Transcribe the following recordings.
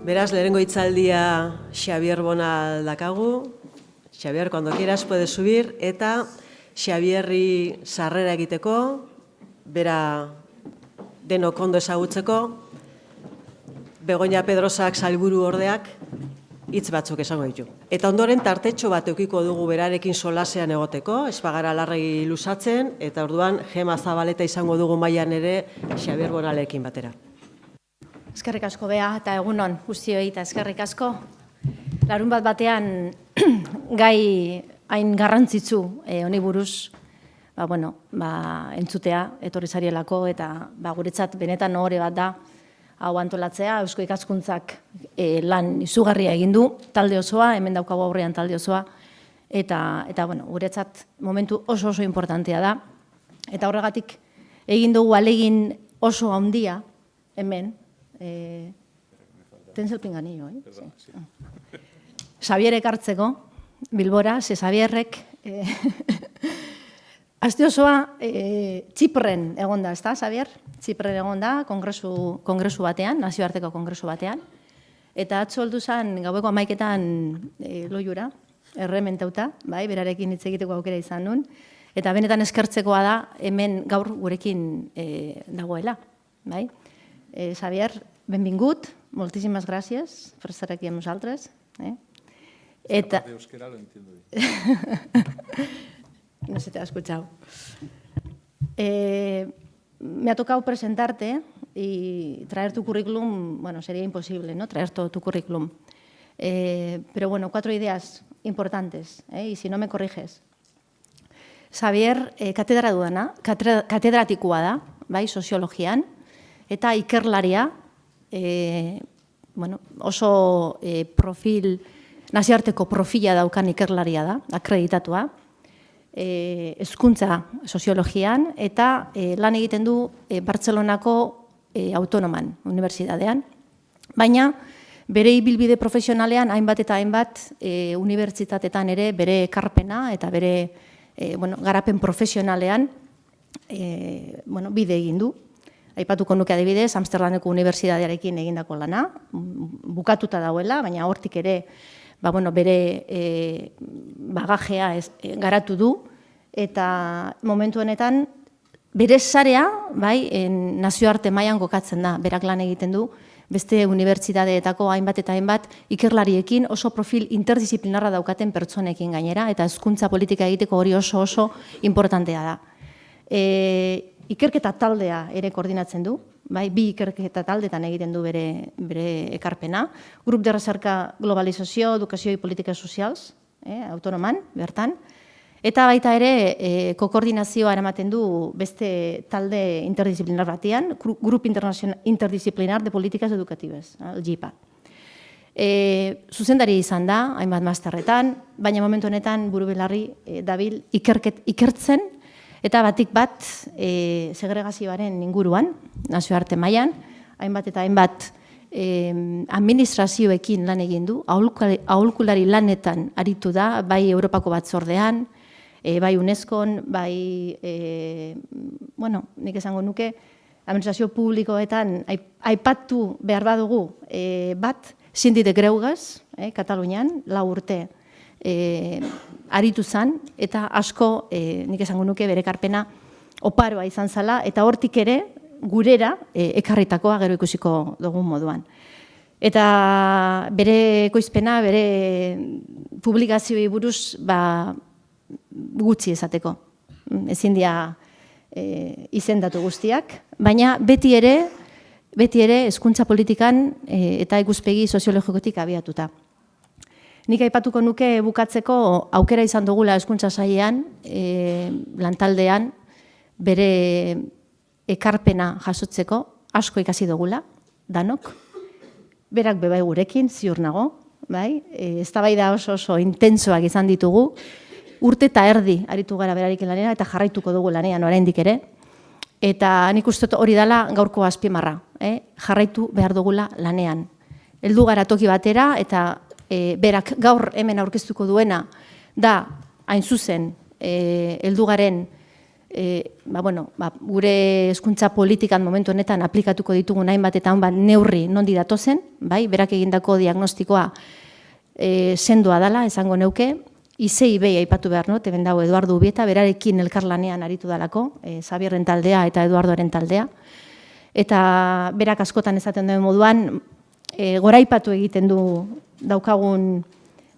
Beraz, lehenengo hitzaldia Xavier Bona dakagu. Xavier, cuando quieras puedes subir. Eta Xavierri sarrera egiteko, bera denok ondo ezagutzeko, Begoña Pedrosak salburu ordeak hitz batzuk esango ditu. Eta ondoren tartetxo bat eukiko dugu berarekin solasean egoteko, espagara larregi lusatzen, eta orduan gema zabaleta izango dugu mailan ere Xabier Bonalekin batera. Eskerrik asko bea eta egunon guztioi eta eskerrik asko. Larun bat batean gai hain garrantzitsu e, honi buruz ba, bueno, ba, entzutea etorri zarielako eta ba, guretzat benetan hori bat da hau antolatzea, Eusko ikaskuntzak e, lan izugarria egin du, talde osoa, hemen daukagu aurrean talde osoa, eta, eta bueno, guretzat momentu oso oso importantea da. Eta horregatik egin dugu alegin oso handia hemen, e, tenzel pinganillo, eh? Perdón, sí. Xabierek hartzeko, Bilbora, ze Xabierrek, e, Aste osoa, e, Txipren egon da, ez da, Xavier? Txipren egon da, kongresu, kongresu batean, nazioarteko kongresu batean. Eta atzo oldu zen, gaueko amaiketan e, loiura, errementauta, bai, berarekin hitz egiteko aukera izan nun. Eta benetan eskertzekoa da, hemen gaur gurekin e, dagoela, bai? E, Xavier, benvingut, moltíssimes gràcies per estar aquí amb nosaltres. Eh? Eta... Euskera lo entiendo bien. no se te ha escuchado. Eh, me ha tocado presentarte y traer tu currículum, bueno, sería imposible, ¿no? Traer todo tu currículum. Eh, pero bueno, cuatro ideas importantes, ¿eh? y si no me corriges. Xavier, eh, katedra duena, katedratikoa da, bai, soziologian, eta ikerlaria, eh, bueno, oso eh, profil, naziarteko profila daukan ikerlaria da, akreditatua, e, eskuntza soziologian eta e, lan egiten du e, Bartzelonako e, autonoman unibertsitatean. Baina bere ibilbide profesionalean hainbat eta hainbat e, unibertsitatetan ere bere ekarpena eta bere e, bueno, garapen profesionalean e, bueno, bide egin du. Aipatuko nuke adibidez, Amsterdameko unibertsitatearekin egindako lana, bukatuta dauela, baina hortik ere ba, bueno, bere e, bagajea ez, e, garatu du, eta momentu honetan bere sarea, bai, en, nazioarte mailan gokatzen da, berak lan egiten du, beste unibertsitateetako hainbat eta hainbat ikerlariekin oso profil interdisciplinarra daukaten pertsonekin gainera, eta hezkuntza politika egiteko hori oso oso importantea da. E, ikerketa taldea ere koordinatzen du, bai, bi ikerketa taldetan egiten du bere, bere ekarpena. Grup de Recerca Globalizazio, Edukazio i Politika Sozials, eh, autonoman, bertan. Eta baita ere, eh, kokoordinazioa eramaten du beste talde interdisciplinar batean, Grup Interdisciplinar de Políticas Educatives, el GIPA. E, zuzendari izan da, hainbat masterretan, baina momentu honetan buru belarri e, dabil ikerket, ikertzen Eta batik bat, e, segregazioaren inguruan, nazioarte mailan, hainbat eta hainbat e, administrazioekin lan egin du, aholkulari lanetan aritu da, bai Europako batzordean, e, bai UNESCOn, bai, e, bueno, nik esango nuke, administrazio publikoetan aipatu behar badugu e, bat, sindite greugaz, e, Katalunian, lau urte, e, aritu zan, eta asko, e, nik esango nuke, bere karpena oparoa izan zala, eta hortik ere, gurera, e, ekarritakoa gero ikusiko dugun moduan. Eta bere ekoizpena, bere publikazioi buruz, ba, gutxi esateko. Ezin dia e, izendatu guztiak, baina beti ere, beti ere, eskuntza politikan e, eta ikuspegi soziologikotik abiatuta. Nik aipatuko nuke bukatzeko aukera izan dugula eskuntza saiean, e, lantaldean, bere ekarpena jasotzeko, asko ikasi dugula, danok, berak bebai gurekin, ziur nago, bai? E, ez da oso oso intentsoak izan ditugu, urte eta erdi aritu gara berarik lanera, eta jarraituko dugu lanean oraindik ere, eta nik uste hori dela gaurko azpimarra, eh? jarraitu behar dugula lanean. Heldu gara toki batera, eta e, berak gaur hemen aurkeztuko duena da hain zuzen e, eldugaren e, ba, bueno, ba, gure hezkuntza politikan momentu honetan aplikatuko ditugun hainbat eta hainbat neurri nondi datozen, bai, berak egindako diagnostikoa e, sendoa dala, esango neuke, Izei behi aipatu behar, no? Teben dago Eduardo Ubieta, berarekin elkarlanean aritu dalako, e, Zabierren taldea eta Eduardoaren taldea. Eta berak askotan esaten duen moduan, e, goraipatu egiten du daukagun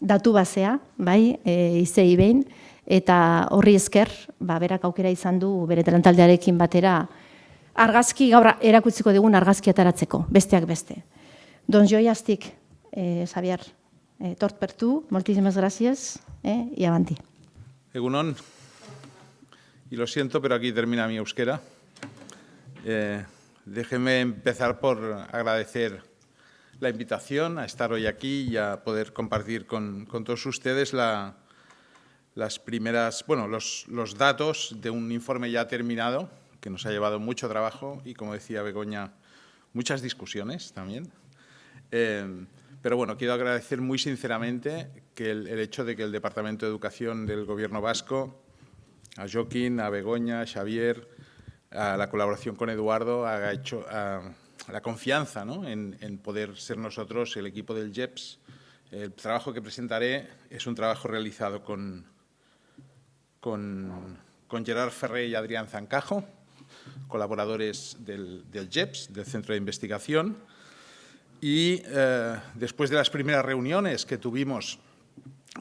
datu basea, bai, e, izei behin, eta horri esker, ba, berak aukera izan du bere taldearekin batera argazki, gaur erakutziko digun argazki ataratzeko, besteak beste. Don Joi Aztik, eh, Xavier, eh, tort per tu, moltísimas gracias, eh, y avanti. Egunon, y lo siento, pero aquí termina mi euskera. Eh, déjeme empezar por agradecer la invitación a estar hoy aquí y a poder compartir con, todos ustedes la, las primeras, bueno, los, datos de un informe ya terminado, que nos ha llevado mucho trabajo y, como decía Begoña, muchas discusiones también. Eh, pero bueno, quiero agradecer muy sinceramente que el, hecho de que el Departamento de Educación del Gobierno vasco, a Joaquín, a Begoña, a Xavier, a la colaboración con Eduardo, haga hecho la confianza en, poder ser nosotros el equipo del JEPS. El trabajo que presentaré es un trabajo realizado con, con, con Gerard Ferré y Adrián Zancajo, colaboradores del, del JEPS, del Centro de Investigación, y eh, después de las primeras reuniones que tuvimos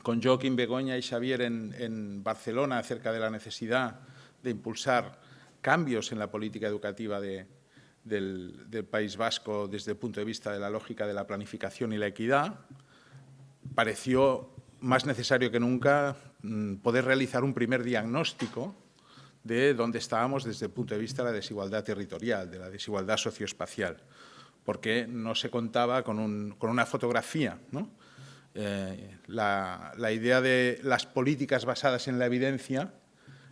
con Joaquín Begoña y Xavier en, en, Barcelona acerca de la necesidad de impulsar cambios en la política educativa de, del, País Vasco desde el punto de vista de la lógica de la planificación y la equidad, pareció más necesario que nunca mm, poder realizar un primer diagnóstico de dónde estábamos desde el punto de vista de la desigualdad territorial, de la desigualdad socioespacial, porque no se contaba con, un, con una fotografía. ¿no? Eh, la, la, idea de las políticas basadas en la evidencia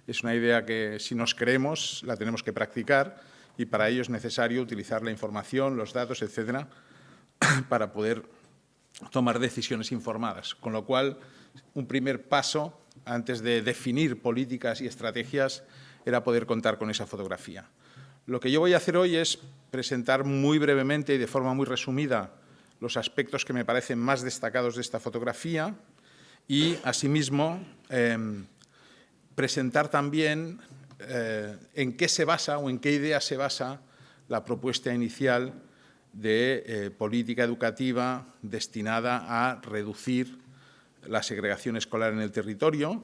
es una idea que, si nos creemos, la tenemos que practicar y para ello es necesario utilizar la información, los datos, etcétera, para poder tomar decisiones informadas. Con lo cual, un primer paso antes de definir políticas y estrategias era poder contar con esa fotografía. Lo que yo voy a hacer hoy es presentar muy brevemente y de forma muy resumida los aspectos que me parecen más destacados de esta fotografía y, asimismo, eh, presentar también eh, en qué se basa o en qué idea se basa la propuesta inicial de eh, política educativa destinada a reducir la segregación escolar en el territorio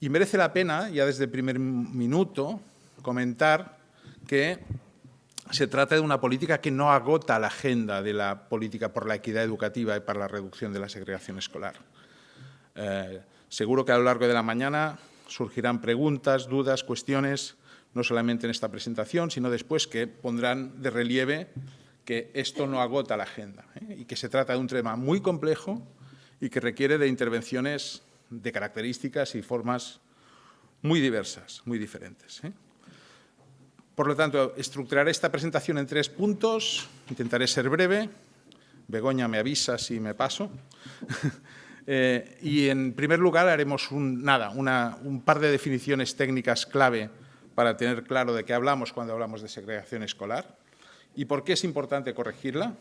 y merece la pena, ya desde el primer minuto, comentar que se trata de una política que no agota la agenda de la política por la equidad educativa y para la reducción de la segregación escolar. Eh, seguro que a lo largo de la mañana surgirán preguntas, dudas, cuestiones, no solamente en esta presentación, sino después que pondrán de relieve que esto no agota la agenda ¿eh? y que se trata de un tema muy complejo y que requiere de intervenciones de características y formas muy diversas, muy diferentes. ¿eh? Por lo tanto, estructuraré esta presentación en tres puntos, intentaré ser breve, Begoña me avisa si me paso, eh, y en primer lugar haremos un, nada, una, un par de definiciones técnicas clave para tener claro de qué hablamos cuando hablamos de segregación escolar. ¿Y por qué es importante corregirla?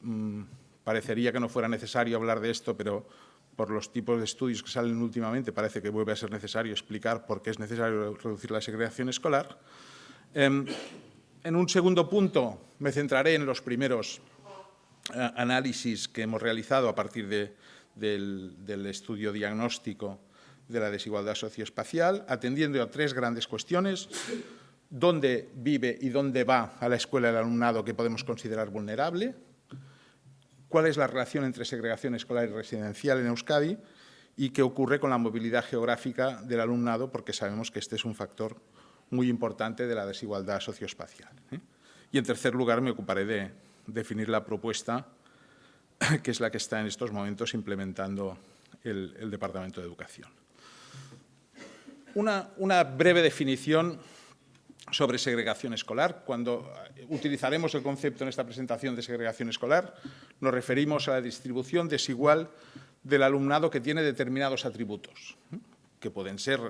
Mm, parecería que no fuera necesario hablar de esto, pero por los tipos de estudios que salen últimamente parece que vuelve a ser necesario explicar por qué es necesario reducir la segregación escolar. Eh, en un segundo punto me centraré en los primeros eh, análisis que hemos realizado a partir de, del, estudio diagnóstico de la desigualdad socioespacial, atendiendo a tres grandes cuestiones dónde vive y dónde va a la escuela el alumnado que podemos considerar vulnerable, cuál es la relación entre segregación escolar y residencial en Euskadi y qué ocurre con la movilidad geográfica del alumnado, porque sabemos que este es un factor muy importante de la desigualdad socioespacial. ¿eh? Y en tercer lugar me ocuparé de definir la propuesta que es la que está en estos momentos implementando el, Departamento de Educación. Una, una breve definición sobre segregación escolar. Cuando utilizaremos el concepto en esta presentación de segregación escolar, nos referimos a la distribución desigual del alumnado que tiene determinados atributos, que pueden ser,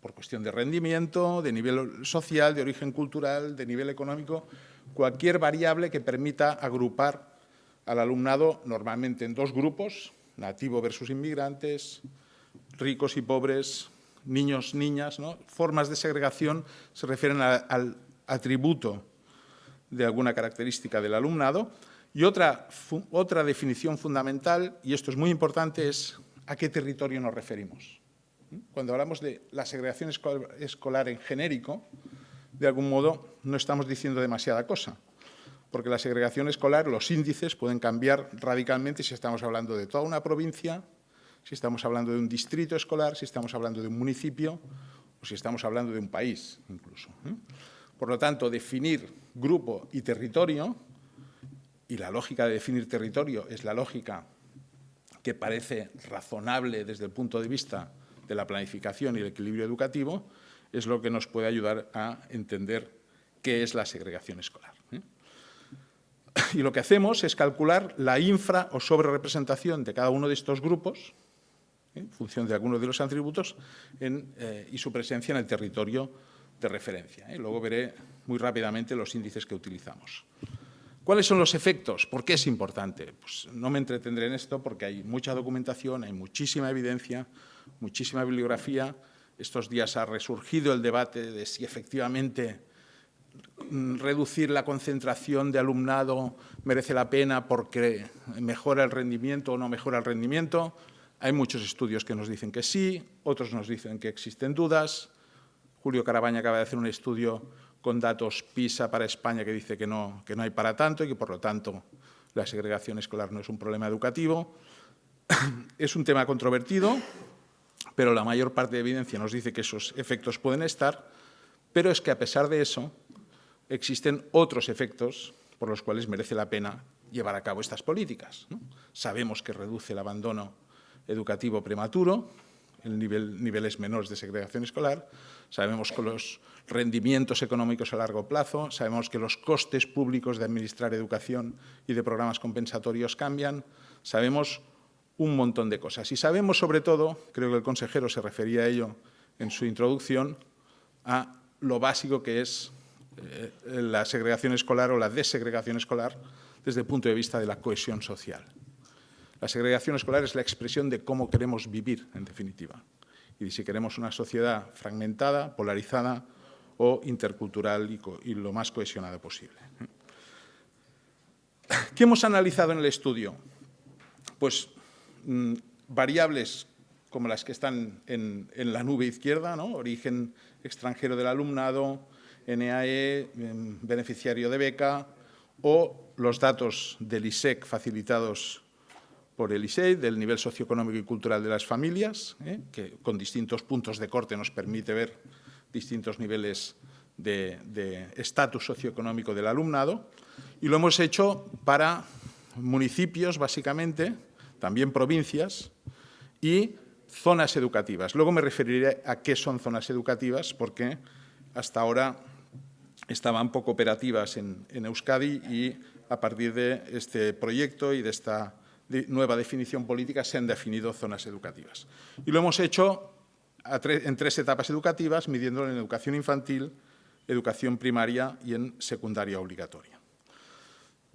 por cuestión de rendimiento, de nivel social, de origen cultural, de nivel económico, cualquier variable que permita agrupar al alumnado normalmente en dos grupos, nativo versus inmigrantes, ricos y pobres, niños, niñas, ¿no? formas de segregación se refieren al atributo de alguna característica del alumnado. Y otra, otra definición fundamental, y esto es muy importante, es a qué territorio nos referimos. Cuando hablamos de la segregación escolar en genérico, de algún modo no estamos diciendo demasiada cosa, porque la segregación escolar, los índices pueden cambiar radicalmente si estamos hablando de toda una provincia, si estamos hablando de un distrito escolar, si estamos hablando de un municipio o si estamos hablando de un país incluso. ¿eh? Por lo tanto, definir grupo y territorio, y la lógica de definir territorio es la lógica que parece razonable desde el punto de vista de la planificación y el equilibrio educativo, es lo que nos puede ayudar a entender qué es la segregación escolar. Y lo que hacemos es calcular la infra o sobrerepresentación de cada uno de estos grupos, ¿eh? en función de algunos de los atributos, eh, y su presencia en el territorio de referencia. ¿eh? Luego veré muy rápidamente los índices que utilizamos. ¿Cuáles son los efectos? ¿Por qué es importante? Pues no me entretendré en esto porque hay mucha documentación, hay muchísima evidencia, muchísima bibliografía. Estos días ha resurgido el debate de si efectivamente reducir la concentración de alumnado merece la pena porque mejora el rendimiento o no mejora el rendimiento. Hay muchos estudios que nos dicen que sí, otros nos dicen que existen dudas. Julio Carabaña acaba de hacer un estudio con datos PISA para España que dice que no, que no hay para tanto y que, por lo tanto, la segregación escolar no es un problema educativo. Es un tema controvertido, pero la mayor parte de evidencia nos dice que esos efectos pueden estar, pero es que, a pesar de eso, existen otros efectos por los cuales merece la pena llevar a cabo estas políticas. Sabemos que reduce el abandono educativo prematuro, en niveles menores de segregación escolar, sabemos que los rendimientos económicos a largo plazo, sabemos que los costes públicos de administrar educación y de programas compensatorios cambian, sabemos un montón de cosas. Y sabemos, sobre todo, creo que el consejero se refería a ello en su introducción, a lo básico que es eh, la segregación escolar o la desegregación escolar desde el punto de vista de la cohesión social. La segregación escolar es la expresión de cómo queremos vivir, en definitiva, y si queremos una sociedad fragmentada, polarizada o intercultural y, lo más cohesionada posible. ¿Qué hemos analizado en el estudio? Pues mm, variables como las que están en, la nube izquierda, ¿no? origen extranjero del alumnado, NAE, em, beneficiario de beca, o los datos del ISEC facilitados por el ISEI, del nivel socioeconómico y cultural de las familias, ¿eh? que con distintos puntos de corte nos permite ver distintos niveles de estatus socioeconómico del alumnado. Y lo hemos hecho para municipios, básicamente, también provincias y zonas educativas. Luego me referiré a qué son zonas educativas, porque hasta ahora estaban poco operativas en, Euskadi y a partir de este proyecto y de esta nueva definición política se han definido zonas educativas. Y lo hemos hecho en tres etapas educativas, midiéndolo en educación infantil, educación primaria y en secundaria obligatoria.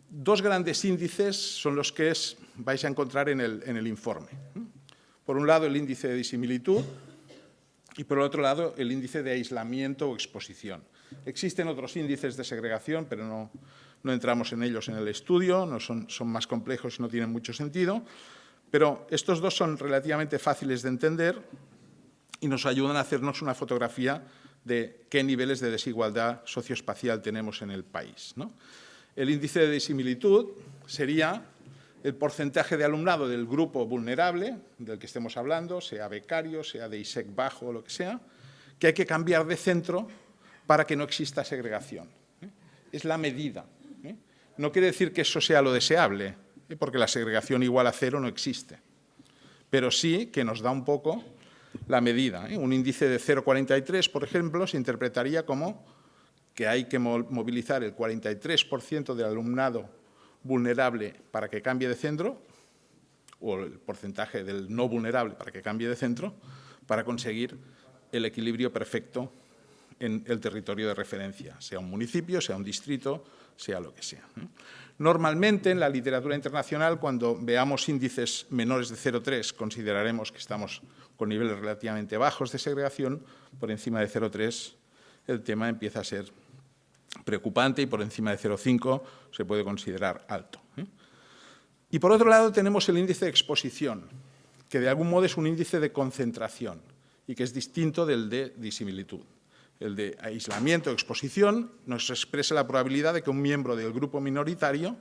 Dos grandes índices son los que vais a encontrar en el, en el informe. Por un lado, el índice de disimilitud y, por otro lado, el índice de aislamiento o exposición. Existen otros índices de segregación, pero no, no entramos en ellos en el estudio, no son, son más complejos y no tienen mucho sentido, pero estos dos son relativamente fáciles de entender y nos ayudan a hacernos una fotografía de qué niveles de desigualdad socioespacial tenemos en el país. El índice de disimilitud sería el porcentaje de alumnado del grupo vulnerable del que estemos hablando, sea becario, sea de ISEC bajo o lo que sea, que hay que cambiar de centro para que no exista segregación. ¿eh? Es la medida no quiere decir que eso sea lo deseable, ¿eh? porque la segregación igual a cero no existe, pero sí que nos da un poco la medida. ¿eh? Un índice de 0,43, por ejemplo, se interpretaría como que hay que movilizar el 43% del alumnado vulnerable para que cambie de centro, o el porcentaje del no vulnerable para que cambie de centro, para conseguir el equilibrio perfecto en el territorio de referencia, sea un municipio, sea un distrito, sea lo que sea. Normalmente, en la literatura internacional, cuando veamos índices menores de 0,3, consideraremos que estamos con niveles relativamente bajos de segregación, por encima de 0,3 el tema empieza a ser preocupante y por encima de 0,5 se puede considerar alto. ¿eh? Y por otro lado tenemos el índice de exposición, que de algún modo es un índice de concentración y que es distinto del de disimilitud. El de aislamiento o exposición nos expresa la probabilidad de que un miembro del grupo minoritario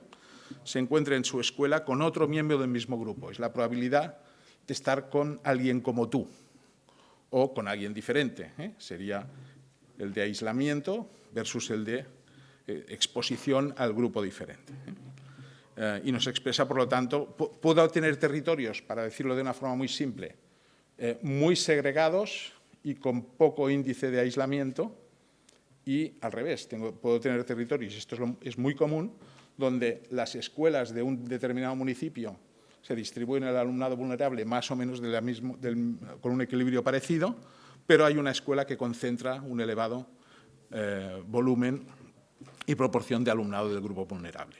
se encuentre en su escuela con otro miembro del mismo grupo. Es la probabilidad de estar con alguien como tú o con alguien diferente. ¿eh? Sería el de aislamiento versus el de eh, exposición al grupo diferente. ¿eh? Y nos expresa, por lo tanto, puedo tener territorios, para decirlo de una forma muy simple, muy segregados y con poco índice de aislamiento, y al revés, tengo, puedo tener territorios, esto es, muy común, donde las escuelas de un determinado municipio se distribuyen el alumnado vulnerable más o menos con un equilibrio parecido, pero hay una escuela que concentra un elevado eh, volumen y proporción de alumnado del grupo vulnerable.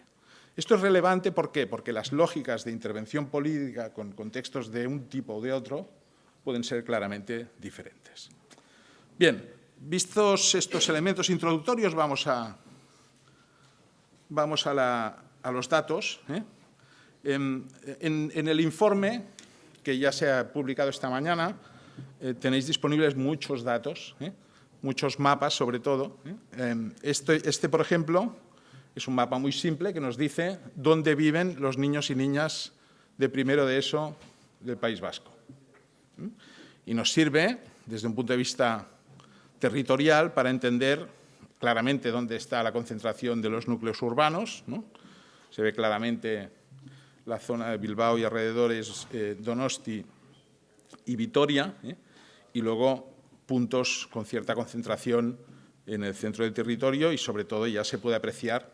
Esto es relevante ¿por qué? porque las lógicas de intervención política con contextos de un tipo o de otro pueden ser claramente diferentes. Bien, vistos estos elementos introductorios, vamos a, vamos a, los datos. ¿eh? En, el informe, que ya se ha publicado esta mañana, eh, tenéis disponibles muchos datos, ¿eh? muchos mapas sobre todo. Em, este, este, por ejemplo, es un mapa muy simple que nos dice dónde viven los niños y niñas de primero de ESO del País Vasco. Y nos sirve, desde un punto de vista territorial, para entender claramente dónde está la concentración de los núcleos urbanos. Se ve claramente la zona de Bilbao y alrededores, Donosti y Vitoria, y luego puntos con cierta concentración en el centro del territorio y, sobre todo, ya se puede apreciar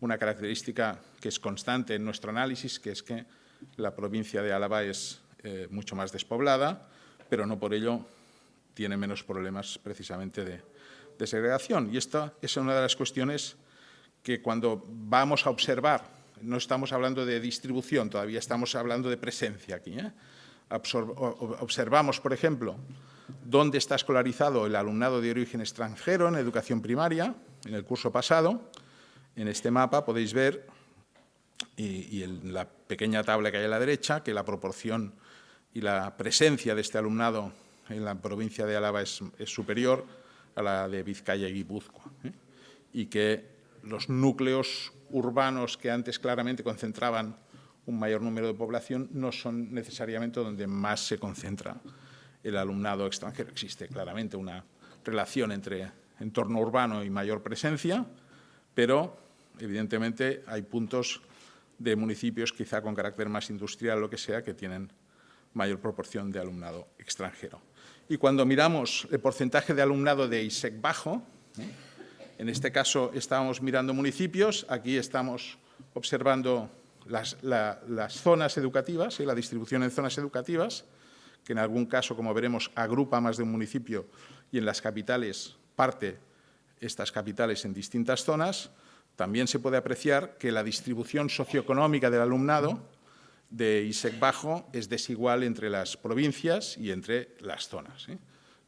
una característica que es constante en nuestro análisis, que es que la provincia de Álava es eh, mucho más despoblada, pero no por ello tiene menos problemas precisamente de, de segregación. Y esta es una de las cuestiones que cuando vamos a observar, no estamos hablando de distribución, todavía estamos hablando de presencia aquí, ¿eh? observamos, por ejemplo, dónde está escolarizado el alumnado de origen extranjero en educación primaria, en el curso pasado. En este mapa podéis ver, y, en la pequeña tabla que hay a la derecha, que la proporción y la presencia de este alumnado en la provincia de Álava es, superior a la de Vizcaya y Guipúzcoa, ¿eh? y que los núcleos urbanos que antes claramente concentraban un mayor número de población no son necesariamente donde más se concentra el alumnado extranjero. Existe claramente una relación entre entorno urbano y mayor presencia, pero evidentemente hay puntos de municipios quizá con carácter más industrial o lo que sea que tienen mayor proporción de alumnado extranjero. Y cuando miramos el porcentaje de alumnado de ISEC bajo, ¿eh? en este caso estábamos mirando municipios, aquí estamos observando las, zonas educativas, y la distribución en zonas educativas, que en algún caso, como veremos, agrupa más de un municipio y en las capitales parte estas capitales en distintas zonas, también se puede apreciar que la distribución socioeconómica del alumnado de ISEC bajo es desigual entre las provincias y entre las zonas. ¿eh?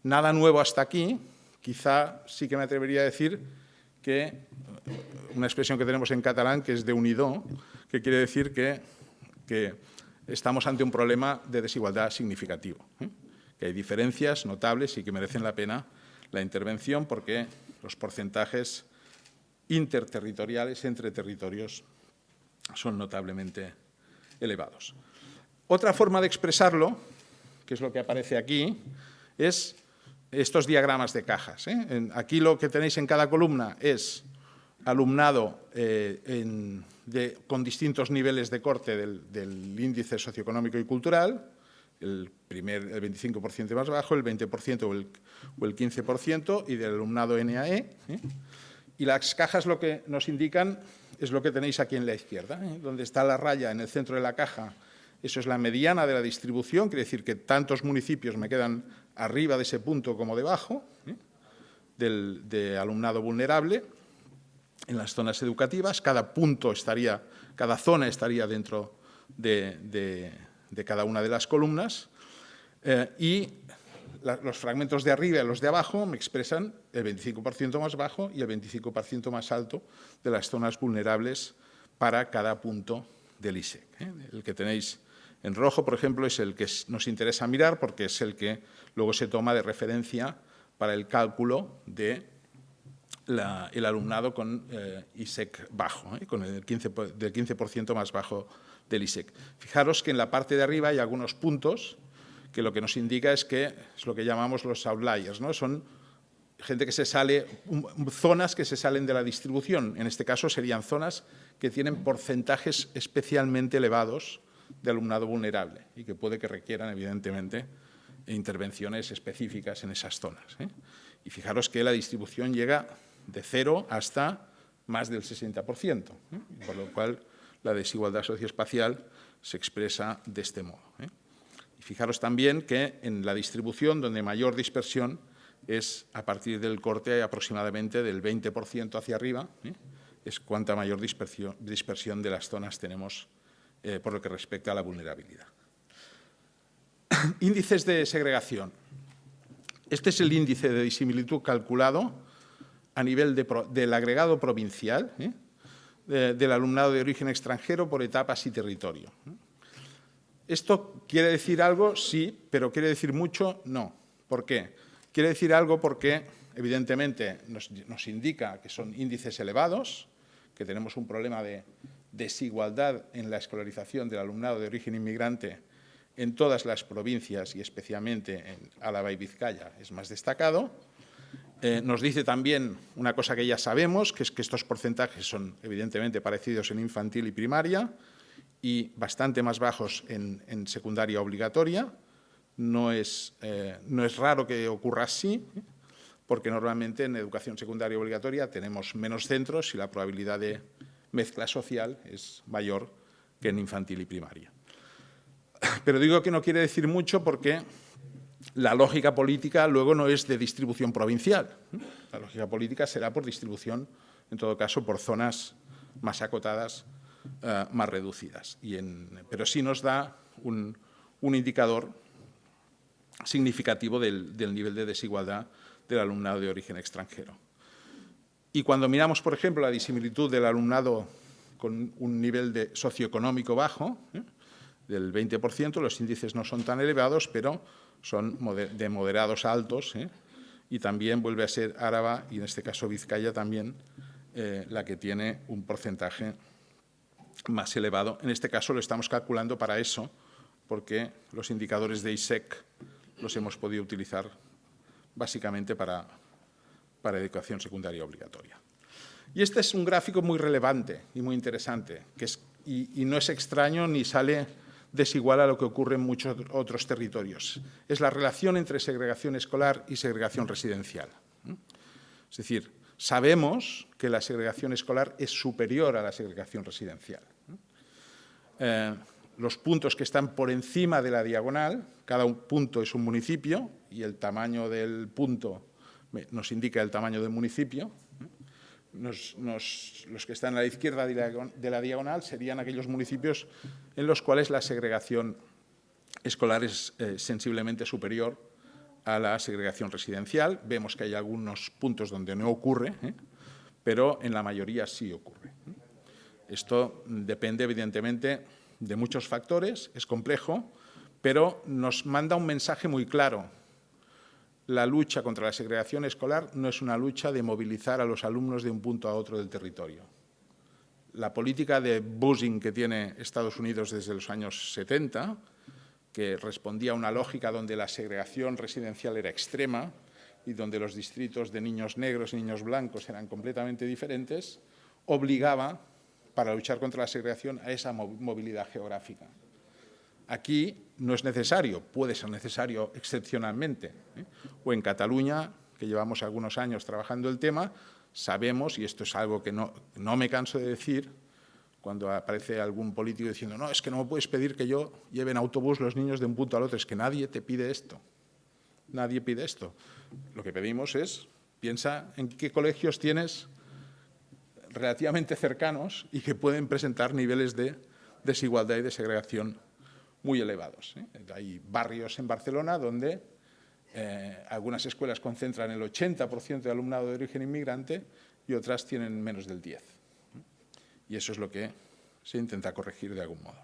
Nada nuevo hasta aquí, quizá sí que me atrevería a decir que una expresión que tenemos en catalán que es de unido, que quiere decir que, estamos ante un problema de desigualdad significativo, ¿eh? que hay diferencias notables y que merecen la pena la intervención porque los porcentajes interterritoriales entre territorios son notablemente elevados. Otra forma de expresarlo, que es lo que aparece aquí, es estos diagramas de cajas. ¿eh? Aquí lo que tenéis en cada columna es alumnado eh, con distintos niveles de corte del, índice socioeconómico y cultural, el, primer, el 25% más bajo, el 20% o el, o el 15%, y del alumnado NAE. ¿eh? Y las cajas lo que nos indican es lo que tenéis aquí en la izquierda, ¿eh? donde está la raya en el centro de la caja Eso es la mediana de la distribución, quiere decir que tantos municipios me quedan arriba de ese punto como debajo, ¿eh? del, de alumnado vulnerable en las zonas educativas. Cada punto estaría, cada zona estaría dentro de, cada una de las columnas eh, y los fragmentos de arriba y los de abajo me expresan el 25% más bajo y el 25% más alto de las zonas vulnerables para cada punto del ISEC. ¿eh? El que tenéis en rojo, por ejemplo, es el que nos interesa mirar porque es el que luego se toma de referencia para el cálculo del de alumnado con eh, ISEC bajo, ¿eh? con el 15, del 15% más bajo del ISEC. Fijaros que en la parte de arriba hay algunos puntos que lo que nos indica es que es lo que llamamos los outliers, ¿no? son gente que se sale, zonas que se salen de la distribución. En este caso serían zonas que tienen porcentajes especialmente elevados de alumnado vulnerable y que puede que requieran, evidentemente, intervenciones específicas en esas zonas. ¿eh? Y fijaros que la distribución llega de cero hasta más del 60%, ¿eh? por lo cual la desigualdad socioespacial se expresa de este modo. ¿eh? Y fijaros también que en la distribución donde mayor dispersión es a partir del corte aproximadamente del 20% hacia arriba, ¿eh? es cuanta mayor dispersión, de las zonas tenemos eh, por lo que respecta a la vulnerabilidad. Índices de segregación. Este es el índice de disimilitud calculado a nivel de, del agregado provincial ¿eh? de, del alumnado de origen extranjero por etapas y territorio. ¿Esto quiere decir algo? Sí, pero quiere decir mucho? No. ¿Por qué? Quiere decir algo porque, evidentemente, nos, indica que son índices elevados, que tenemos un problema de desigualdad en la escolarización del alumnado de origen inmigrante en todas las provincias y especialmente en Álava y Vizcaya es más destacado. Eh, nos dice también una cosa que ya sabemos, que es que estos porcentajes son evidentemente parecidos en infantil y primaria y bastante más bajos en, secundaria obligatoria. No es, eh, no es raro que ocurra así, porque normalmente en educación secundaria obligatoria tenemos menos centros y la probabilidad de mezcla social es mayor que en infantil y primaria. Pero digo que no quiere decir mucho porque la lógica política luego no es de distribución provincial. La lógica política será por distribución, en todo caso, por zonas más acotadas, uh, más reducidas. Pero sí nos da un, indicador significativo del, nivel de desigualdad del alumnado de origen extranjero. Y cuando miramos, por ejemplo, la disimilitud del alumnado con un nivel socioeconómico bajo, ¿eh? del 20%, los índices no son tan elevados, pero son de moderados altos, ¿eh? y también vuelve a ser Áraba, y en este caso Vizcaya también, eh, la que tiene un porcentaje más elevado. En este caso lo estamos calculando para eso, porque los indicadores de ISEC los hemos podido utilizar básicamente para, para educación secundaria obligatoria. Y este es un gráfico muy relevante y muy interesante, que es, y, y no es extraño ni sale desigual a lo que ocurre en muchos otros territorios. Es la relación entre segregación escolar y segregación residencial. Es decir, sabemos que la segregación escolar es superior a la segregación residencial. Eh, los puntos que están por encima de la diagonal, cada punto es un municipio y el tamaño del punto nos indica el tamaño del municipio. Nos, los que están a la izquierda de la, diagonal serían aquellos municipios en los cuales la segregación escolar es eh, sensiblemente superior a la segregación residencial. Vemos que hay algunos puntos donde no ocurre, ¿eh? pero en la mayoría sí ocurre. Esto depende, evidentemente, de muchos factores, es complejo, pero nos manda un mensaje muy claro la lucha contra la segregación escolar no es una lucha de movilizar a los alumnos de un punto a otro del territorio. La política de busing que tiene Estados Unidos desde los años 70, que respondía a una lógica donde la segregación residencial era extrema y donde los distritos de niños negros y niños blancos eran completamente diferentes, obligaba, para luchar contra la segregación, a esa movilidad geográfica. Aquí no es necesario, puede ser necesario excepcionalmente. ¿eh? O en Cataluña, que llevamos algunos años trabajando el tema, sabemos, y esto es algo que no, no me canso de decir, cuando aparece algún político diciendo no, es que no me puedes pedir que yo lleve en autobús los niños de un punto al otro, es que nadie te pide esto, nadie pide esto. Lo que pedimos es, piensa en qué colegios tienes relativamente cercanos y que pueden presentar niveles de desigualdad y de segregación muy elevados. ¿eh? Hay barrios en Barcelona donde eh, algunas escuelas concentran el 80% de alumnado de origen inmigrante y otras tienen menos del 10%. Y eso es lo que se intenta corregir de algún modo.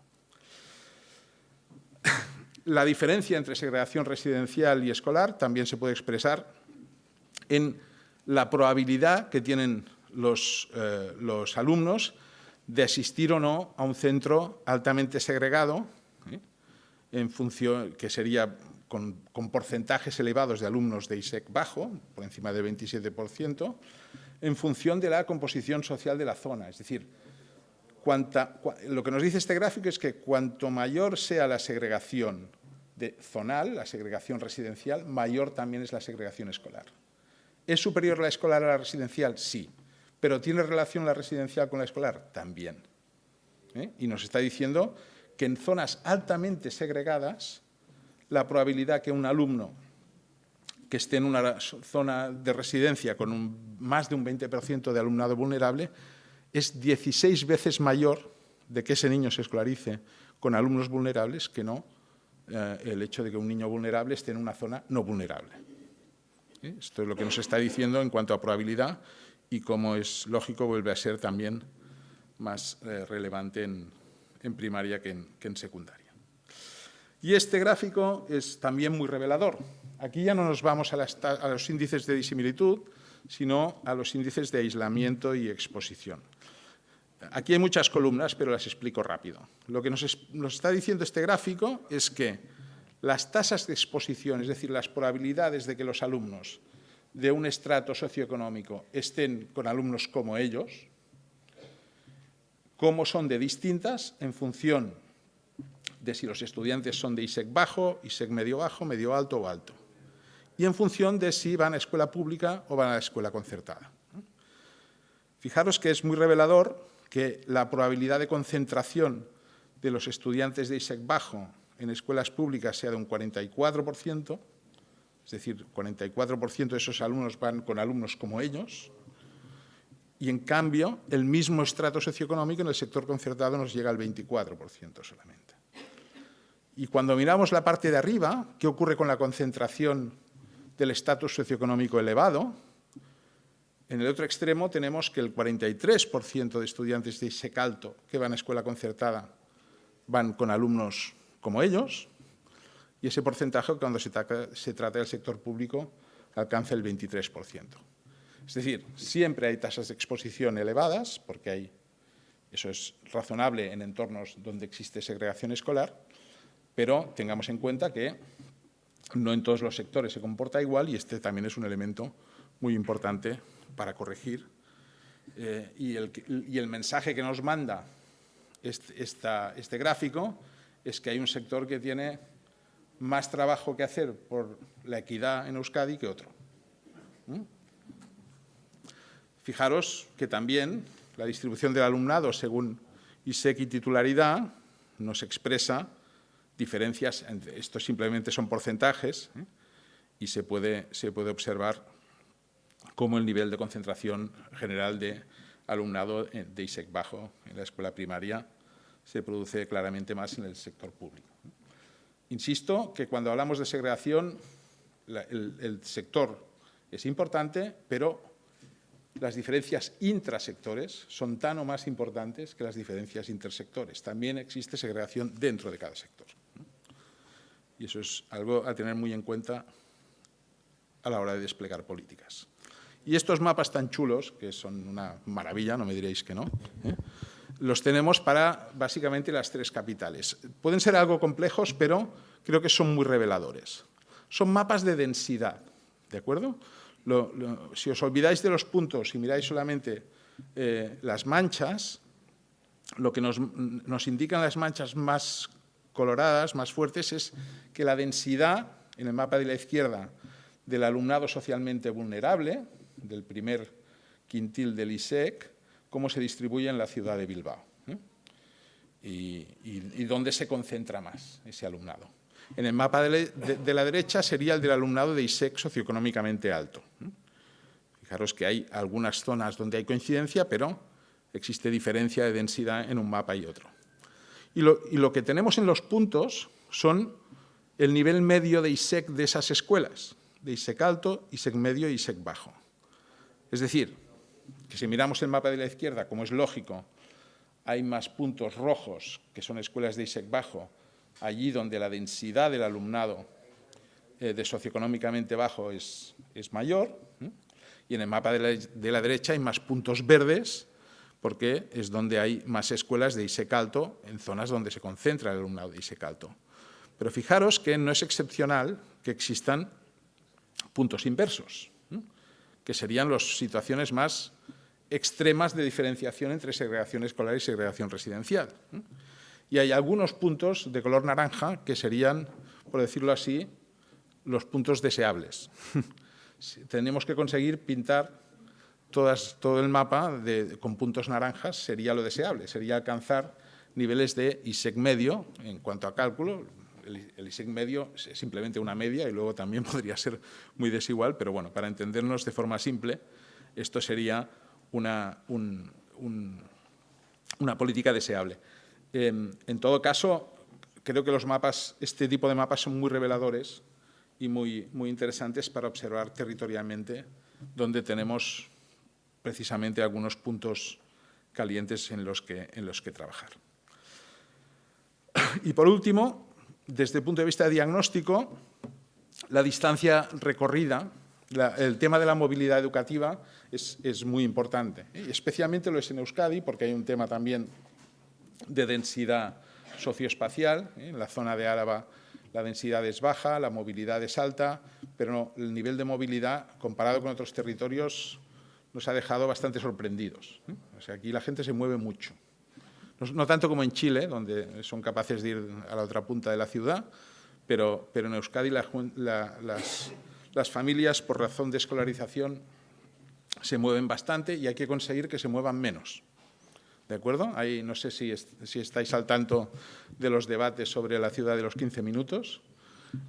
La diferencia entre segregación residencial y escolar también se puede expresar en la probabilidad que tienen los, eh, los alumnos de asistir o no a un centro altamente segregado, ¿eh? en función, que sería con, con, porcentajes elevados de alumnos de ISEC bajo, por encima del 27%, en función de la composición social de la zona. Es decir, cuanta, lo que nos dice este gráfico es que cuanto mayor sea la segregación de zonal, la segregación residencial, mayor también es la segregación escolar. ¿Es superior la escolar a la residencial? Sí. ¿Pero tiene relación la residencial con la escolar? También. ¿Eh? Y nos está diciendo que en zonas altamente segregadas, la probabilidad que un alumno que esté en una zona de residencia con más de un 20% de alumnado vulnerable es 16 veces mayor de que ese niño se escolarice con alumnos vulnerables que no eh, el hecho de que un niño vulnerable esté en una zona no vulnerable. ¿Eh? Esto es lo que nos está diciendo en cuanto a probabilidad y como es lógico vuelve a ser también más eh, relevante en, primaria que en, secundaria. Y este gráfico es también muy revelador. Aquí ya no nos vamos a los índices de disimilitud, sino a los índices de aislamiento y exposición. Aquí hay muchas columnas, pero las explico rápido. Lo que nos, nos, está diciendo este gráfico es que las tasas de exposición, es decir, las probabilidades de que los alumnos de un estrato socioeconómico estén con alumnos como ellos, cómo son de distintas en función de si los estudiantes son de ISEC bajo, ISEC medio bajo, medio alto o alto, y en función de si van a escuela pública o van a la escuela concertada. Fijaros que es muy revelador que la probabilidad de concentración de los estudiantes de ISEC bajo en escuelas públicas sea de un 44%, es decir, 44% de esos alumnos van con alumnos como ellos, y en cambio el mismo estrato socioeconómico en el sector concertado nos llega al 24% solamente. Y cuando miramos la parte de arriba, ¿qué ocurre con la concentración del estatus socioeconómico elevado? En el otro extremo tenemos que el 43% de estudiantes de ISEC alto que van a escuela concertada van con alumnos como ellos, y ese porcentaje, cuando se trata, del sector público, alcanza el 23%. Es decir, siempre hay tasas de exposición elevadas, porque hay, eso es razonable en entornos donde existe segregación escolar, pero tengamos en cuenta que no en todos los sectores se comporta igual y este también es un elemento muy importante para corregir. Eh, y, el, mensaje que nos manda este, este gráfico es que hay un sector que tiene más trabajo que hacer por la equidad en Euskadi que otro. ¿Mm? Fijaros que también la distribución del alumnado según ISEC y titularidad nos expresa diferencias, entre, esto simplemente son porcentajes, ¿eh? y se puede, se puede observar cómo el nivel de concentración general de alumnado de ISEC bajo en la escuela primaria se produce claramente más en el sector público. Insisto que cuando hablamos de segregación, el sector es importante, pero las diferencias intrasectores son tan o más importantes que las diferencias intersectores. También existe segregación dentro de cada sector. Y eso es algo a tener muy en cuenta a la hora de desplegar políticas. Y estos mapas tan chulos, que son una maravilla, no me diréis que no, ¿eh? Los tenemos para básicamente las tres capitales. Pueden ser algo complejos, pero creo que son muy reveladores. Son mapas de densidad, ¿de acuerdo? Si os olvidáis de los puntos y miráis solamente eh, las manchas, lo que nos, nos indican las manchas más coloradas, más fuertes, es que la densidad, en el mapa de la izquierda, del alumnado socialmente vulnerable, del primer quintil del ISEC, cómo se distribuye en la ciudad de Bilbao. ¿eh? y, y, dónde se concentra más ese alumnado. En el mapa de, de, la derecha sería el del alumnado de ISEC socioeconómicamente alto. Fijaros que hay algunas zonas donde hay coincidencia, pero existe diferencia de densidad en un mapa y otro. Y lo, y lo que tenemos en los puntos son el nivel medio de ISEC de esas escuelas, de ISEC alto, ISEC medio y ISEC bajo. Es decir, que si miramos el mapa de la izquierda, como es lógico, hay más puntos rojos, que son escuelas de ISEC bajo, allí donde la densidad del alumnado eh, de socioeconómicamente bajo es, mayor, y en el mapa de la, derecha hay más puntos verdes, porque es donde hay más escuelas de ISEC alto, en zonas donde se concentra el alumnado de ISEC alto. Pero fijaros que no es excepcional que existan puntos inversos, que serían las situaciones más extremas de diferenciación entre segregación escolar y segregación residencial. Y hay algunos puntos de color naranja que serían, por decirlo así, los puntos deseables. Tenemos que conseguir pintar todo el mapa con puntos naranjas, sería lo deseable, sería alcanzar niveles de ISEC medio en cuanto a cálculo, el, ISEC medio es simplemente una media y luego también podría ser muy desigual, pero bueno, para entendernos de forma simple, esto sería una, una política deseable. Em, en todo caso, creo que los mapas, este tipo de mapas son muy reveladores y muy, muy interesantes para observar territorialmente donde tenemos precisamente algunos puntos calientes en los que, en los que trabajar. Y por último, desde el punto de vista de diagnóstico, la distancia recorrida, el tema de la movilidad educativa es, muy importante. ¿eh? especialmente lo es en Euskadi, porque hay un tema también de densidad socioespacial. ¿eh? En la zona de Álava la densidad es baja, la movilidad es alta, pero el nivel de movilidad, comparado con otros territorios, nos ha dejado bastante sorprendidos. ¿eh? O sea, aquí la gente se mueve mucho no, tanto como en Chile, donde son capaces de ir a la otra punta de la ciudad, pero, pero en Euskadi las, las, familias, por razón de escolarización, se mueven bastante y hay que conseguir que se muevan menos. ¿De acuerdo? Ahí no sé si, si, estáis al tanto de los debates sobre la ciudad de los 15 minutos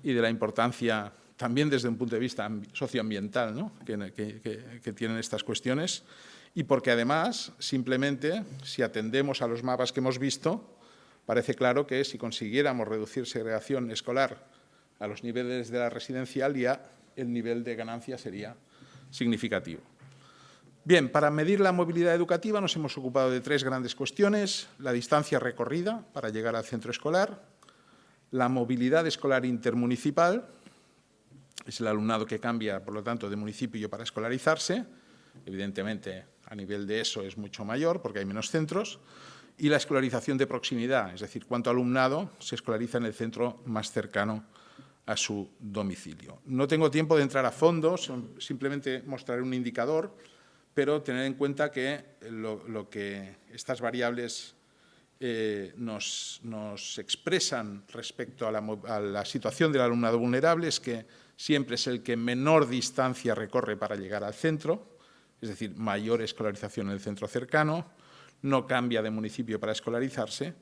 y de la importancia, también desde un punto de vista socioambiental, ¿no? que tienen estas cuestiones y porque además, simplemente, si atendemos a los mapas que hemos visto, parece claro que si consiguiéramos reducir segregación escolar a los niveles de la residencial, ya el nivel de ganancia sería significativo. Bien, para medir la movilidad educativa nos hemos ocupado de tres grandes cuestiones. La distancia recorrida para llegar al centro escolar, la movilidad escolar intermunicipal, es el alumnado que cambia, por lo tanto, de municipio para escolarizarse, evidentemente a nivel de eso es mucho mayor porque hay menos centros, y la escolarización de proximidad, es decir, cuánto alumnado se escolariza en el centro más cercano a su domicilio. No tengo tiempo de entrar a fondo, simplemente mostraré un indicador, pero tener en cuenta que lo, que estas variables eh, nos, expresan respecto a la, a la situación del alumnado vulnerable es que siempre es el que menor distancia recorre para llegar al centro, es decir, mayor escolarización en el centro cercano, no cambia de municipio para escolarizarse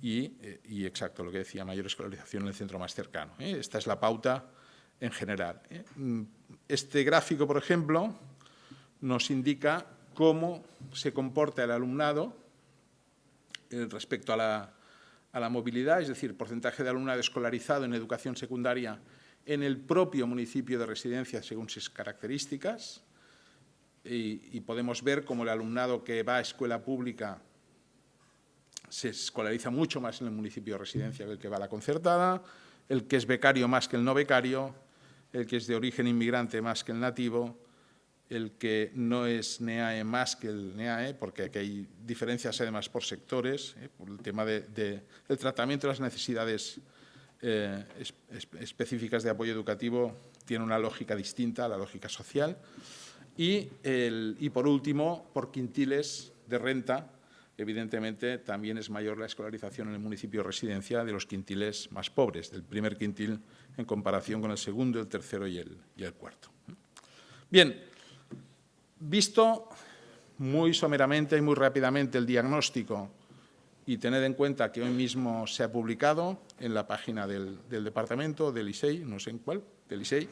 y, eh, exacto, lo que decía, mayor escolarización en el centro más cercano. ¿eh? Esta es la pauta en general. ¿eh? Mm, este gráfico, por ejemplo, nos indica cómo se comporta el alumnado respecto a la, a la movilidad, es decir, porcentaje de alumnado escolarizado en educación secundaria en el propio municipio de residencia según sus características, y, podemos ver cómo el alumnado que va a escuela pública se escolariza mucho más en el municipio de residencia que el que va a la concertada, el que es becario más que el no becario, el que es de origen inmigrante más que el nativo, el que no es NEAE más que el NEAE, porque aquí hay diferencias además por sectores, ¿eh? por el tema de, del tratamiento de las necesidades eh, específicas de apoyo educativo tiene una lógica distinta a la lógica social. Y por último, por quintiles de renta, evidentemente también es mayor la escolarización en el municipio residencia de los quintiles más pobres, del primer quintil en comparación con el segundo, el tercero y el, cuarto. Bien, visto muy someramente y muy rápidamente el diagnóstico y tened en cuenta que hoy mismo se ha publicado en la página del, departamento, del ISEI, no sé en cuál, del ISEI,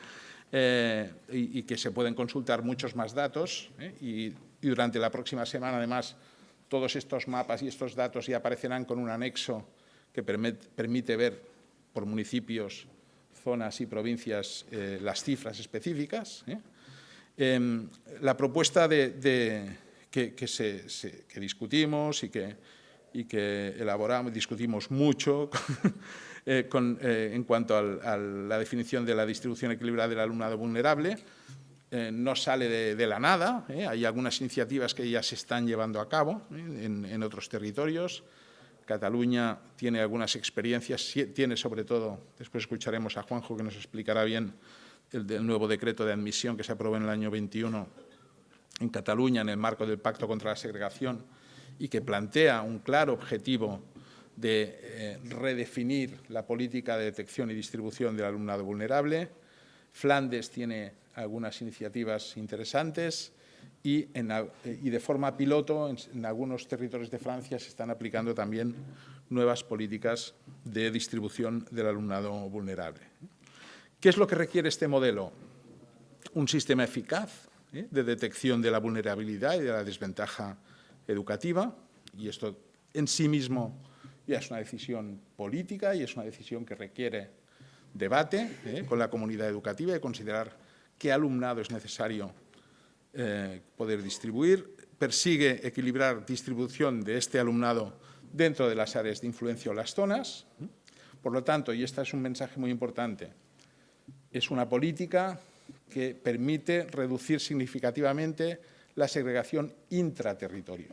eh, y, que se pueden consultar muchos más datos ¿eh? y, durante la próxima semana, además, todos estos mapas y estos datos ya aparecerán con un anexo que permite ver por municipios, zonas y provincias eh, las cifras específicas. Em, la propuesta que, discutimos y que y elaboramos, discutimos mucho eh, eh, en cuanto a la definición de la distribución equilibrada del alumnado vulnerable. Eh, no sale de, la nada, hay algunas iniciativas que ya se están llevando a cabo en, otros territorios. Cataluña tiene algunas experiencias, tiene sobre todo, después escucharemos a Juanjo que nos explicará bien el, el nuevo decreto de admisión que se aprobó en el año 21 en Cataluña en el marco del Pacto contra la Segregación, y que plantea un claro objetivo de eh, redefinir la política de detección y distribución del alumnado vulnerable. Flandes tiene algunas iniciativas interesantes y, de forma piloto en, algunos territorios de Francia se están aplicando también nuevas políticas de distribución del alumnado vulnerable. ¿Qué es lo que requiere este modelo? Un sistema eficaz ¿eh? de detección de la vulnerabilidad y de la desventaja educativa, y esto en sí mismo ya es una decisión política y es una decisión que requiere debate ¿eh? con la comunidad educativa y considerar qué alumnado es necesario eh, poder distribuir. Persigue equilibrar distribución de este alumnado dentro de las áreas de influencia o las zonas. Por lo tanto, y este es un mensaje muy importante, es una política que permite reducir significativamente la segregación intraterritorio,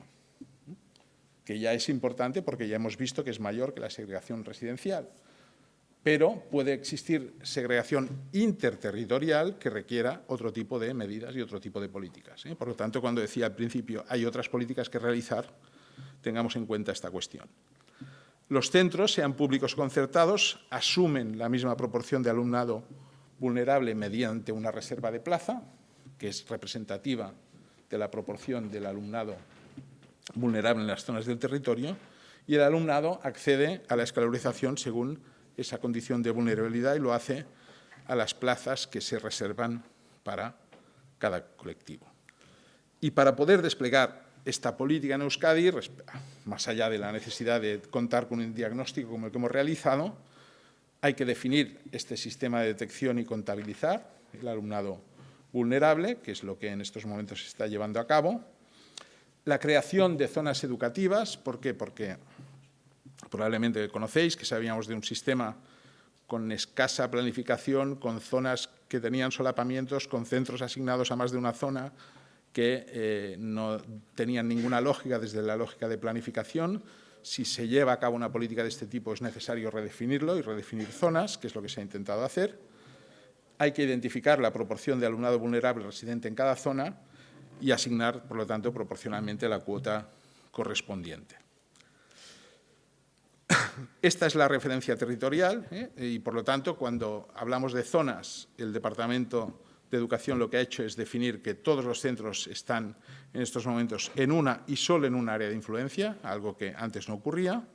que ya es importante porque ya hemos visto que es mayor que la segregación residencial. Pero puede existir segregación interterritorial que requiera otro tipo de medidas y otro tipo de políticas. ¿eh? Por lo tanto, cuando decía al principio hay otras políticas que realizar, tengamos en cuenta esta cuestión. Los centros, sean públicos o concertados, asumen la misma proporción de alumnado vulnerable mediante una reserva de plaza, que es representativa de la proporción del alumnado vulnerable en las zonas del territorio y el alumnado accede a la escalarización según esa condición de vulnerabilidad y lo hace a las plazas que se reservan para cada colectivo. Y para poder desplegar esta política en Euskadi, más allá de la necesidad de contar con un diagnóstico como el que hemos realizado, hay que definir este sistema de detección y contabilizar el alumnado vulnerable, que es lo que en estos momentos se está llevando a cabo. La creación de zonas educativas, ¿por qué? Porque probablemente conocéis que sabíamos de un sistema con escasa planificación, con zonas que tenían solapamientos, con centros asignados a más de una zona, que eh, no tenían ninguna lógica desde la lógica de planificación. Si se lleva a cabo una política de este tipo es necesario redefinirlo y redefinir zonas, que es lo que se ha intentado hacer. Hay que identificar la proporción de alumnado vulnerable residente en cada zona y asignar, por lo tanto, proporcionalmente la cuota correspondiente. Esta es la referencia territorial ¿eh? y, por lo tanto, cuando hablamos de zonas, el Departamento de Educación lo que ha hecho es definir que todos los centros están en estos momentos en una y solo en un área de influencia, algo que antes no ocurría.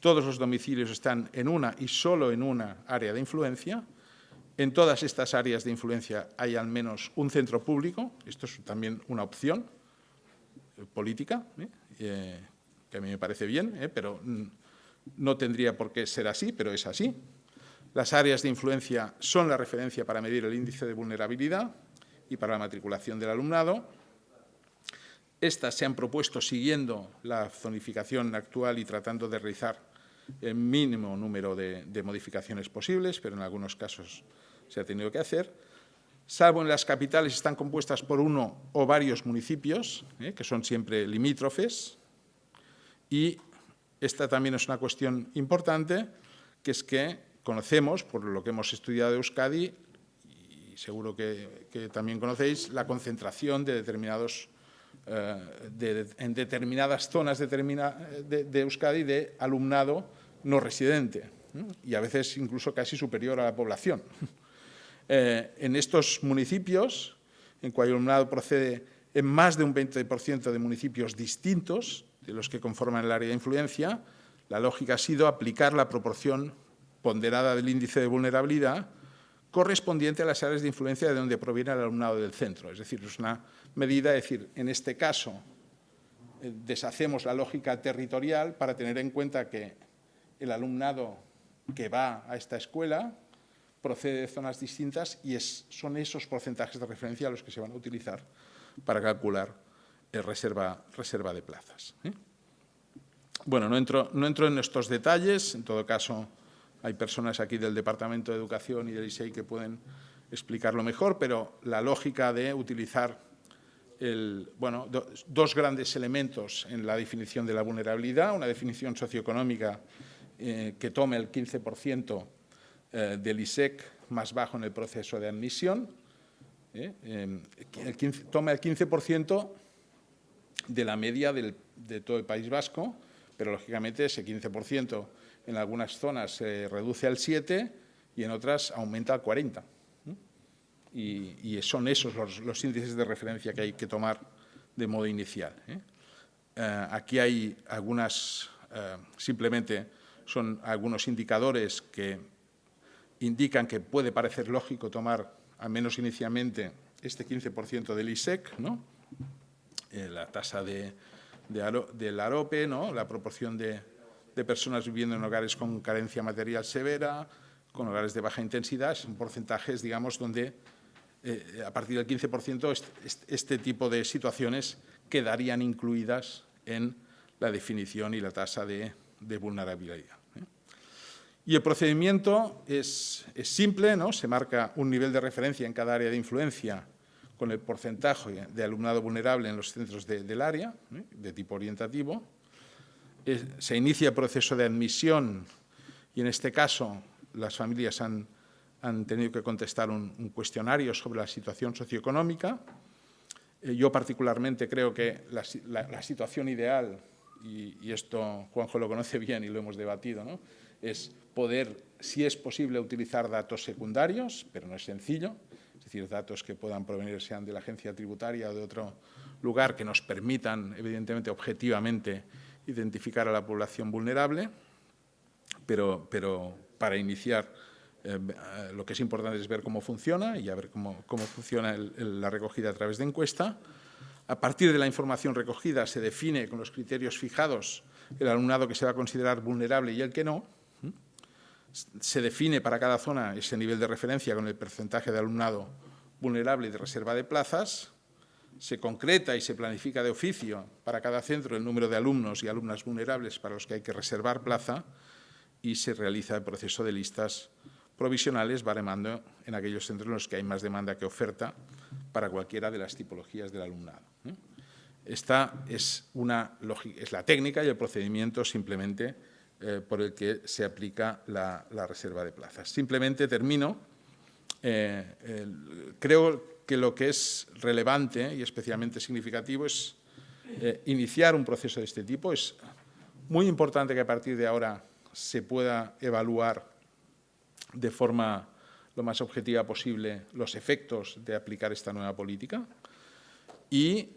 Todos los domicilios están en una y solo en una área de influencia en todas estas áreas de influencia hay al menos un centro público, esto es también una opción eh, política, ¿eh? Que a mí me parece bien, pero no tendría por qué ser así, pero es así. Las áreas de influencia son la referencia para medir el índice de vulnerabilidad y para la matriculación del alumnado. Estas se han propuesto siguiendo la zonificación actual y tratando de realizar el mínimo número de, modificaciones posibles, pero en algunos casos se ha tenido que hacer, salvo en las capitales están compuestas por uno o varios municipios, ¿eh? que son siempre limítrofes, y esta también es una cuestión importante, que es que conocemos, por lo que hemos estudiado de Euskadi, y seguro que, también conocéis, la concentración de determinados, eh, en determinadas zonas de, de Euskadi de alumnado no residente, y a veces incluso casi superior a la población. Eh, en estos municipios, en cuyo alumnado procede en más de un 20% de municipios distintos, de los que conforman el área de influencia, la lógica ha sido aplicar la proporción ponderada del índice de vulnerabilidad correspondiente a las áreas de influencia de donde proviene el alumnado del centro. Es decir, es una medida, es decir, en este caso eh, deshacemos la lógica territorial para tener en cuenta que el alumnado que va a esta escuela procede de zonas distintas y son esos porcentajes de referencia los que se van a utilizar para calcular el reserva, reserva de plazas. ¿eh? Bueno, no entro, no entro en estos detalles, en todo caso hay personas aquí del Departamento de Educación y del ISEI que pueden explicarlo mejor, pero la lógica de utilizar el, bueno, do, dos grandes elementos en la definición de la vulnerabilidad, una definición socioeconómica eh, que tome el 15% eh, del ISEC más bajo en el proceso de admisión, eh, el 15, toma el 15% de la media del, de todo el País Vasco, pero lógicamente ese 15% en algunas zonas se reduce al 7 y en otras aumenta al 40. Y, y son esos los, los, índices de referencia que hay que tomar de modo inicial. ¿eh? Eh, aquí hay algunas, eh, simplemente son algunos indicadores que indican que puede parecer lógico tomar, al menos inicialmente, este 15% del ISEC, ¿no? La tasa de, de, del AROPE, ¿no? la proporción de, personas viviendo en hogares con carencia material severa, con hogares de baja intensidad, son porcentajes, digamos, donde eh, a partir del 15% este, este, tipo de situaciones quedarían incluidas en la definición y la tasa de, de vulnerabilidad. ¿eh? Y el procedimiento es, es, simple, ¿no? se marca un nivel de referencia en cada área de influencia con el porcentaje de alumnado vulnerable en los centros de, del área, ¿eh? de tipo orientativo, se inicia el proceso de admisión y en este caso las familias han, han tenido que contestar un, cuestionario sobre la situación socioeconómica. Eh, yo particularmente creo que la, situación ideal, y, y, esto Juanjo lo conoce bien y lo hemos debatido, ¿no? es poder, si es posible, utilizar datos secundarios, pero no es sencillo, decir, datos que puedan provenir sean de la agencia tributaria o de otro lugar que nos permitan, evidentemente, objetivamente, identificar a la población vulnerable, pero, pero para iniciar eh, lo que es importante es ver cómo funciona y a ver cómo, cómo funciona la recogida a través de encuesta. A partir de la información recogida se define con los criterios fijados el alumnado que se va a considerar vulnerable y el que no. Se define para cada zona ese nivel de referencia con el porcentaje de alumnado vulnerable y de reserva de plazas se concreta y se planifica de oficio para cada centro el número de alumnos y alumnas vulnerables para los que hay que reservar plaza y se realiza el proceso de listas provisionales baremando en aquellos centros en los que hay más demanda que oferta para cualquiera de las tipologías del alumnado. Esta es, una, es la técnica y el procedimiento simplemente eh, por el que se aplica la, reserva de plazas. Simplemente termino. Eh, creo que lo que es relevante y especialmente significativo es eh, iniciar un proceso de este tipo. Es muy importante que a partir de ahora se pueda evaluar de forma lo más objetiva posible los efectos de aplicar esta nueva política. Y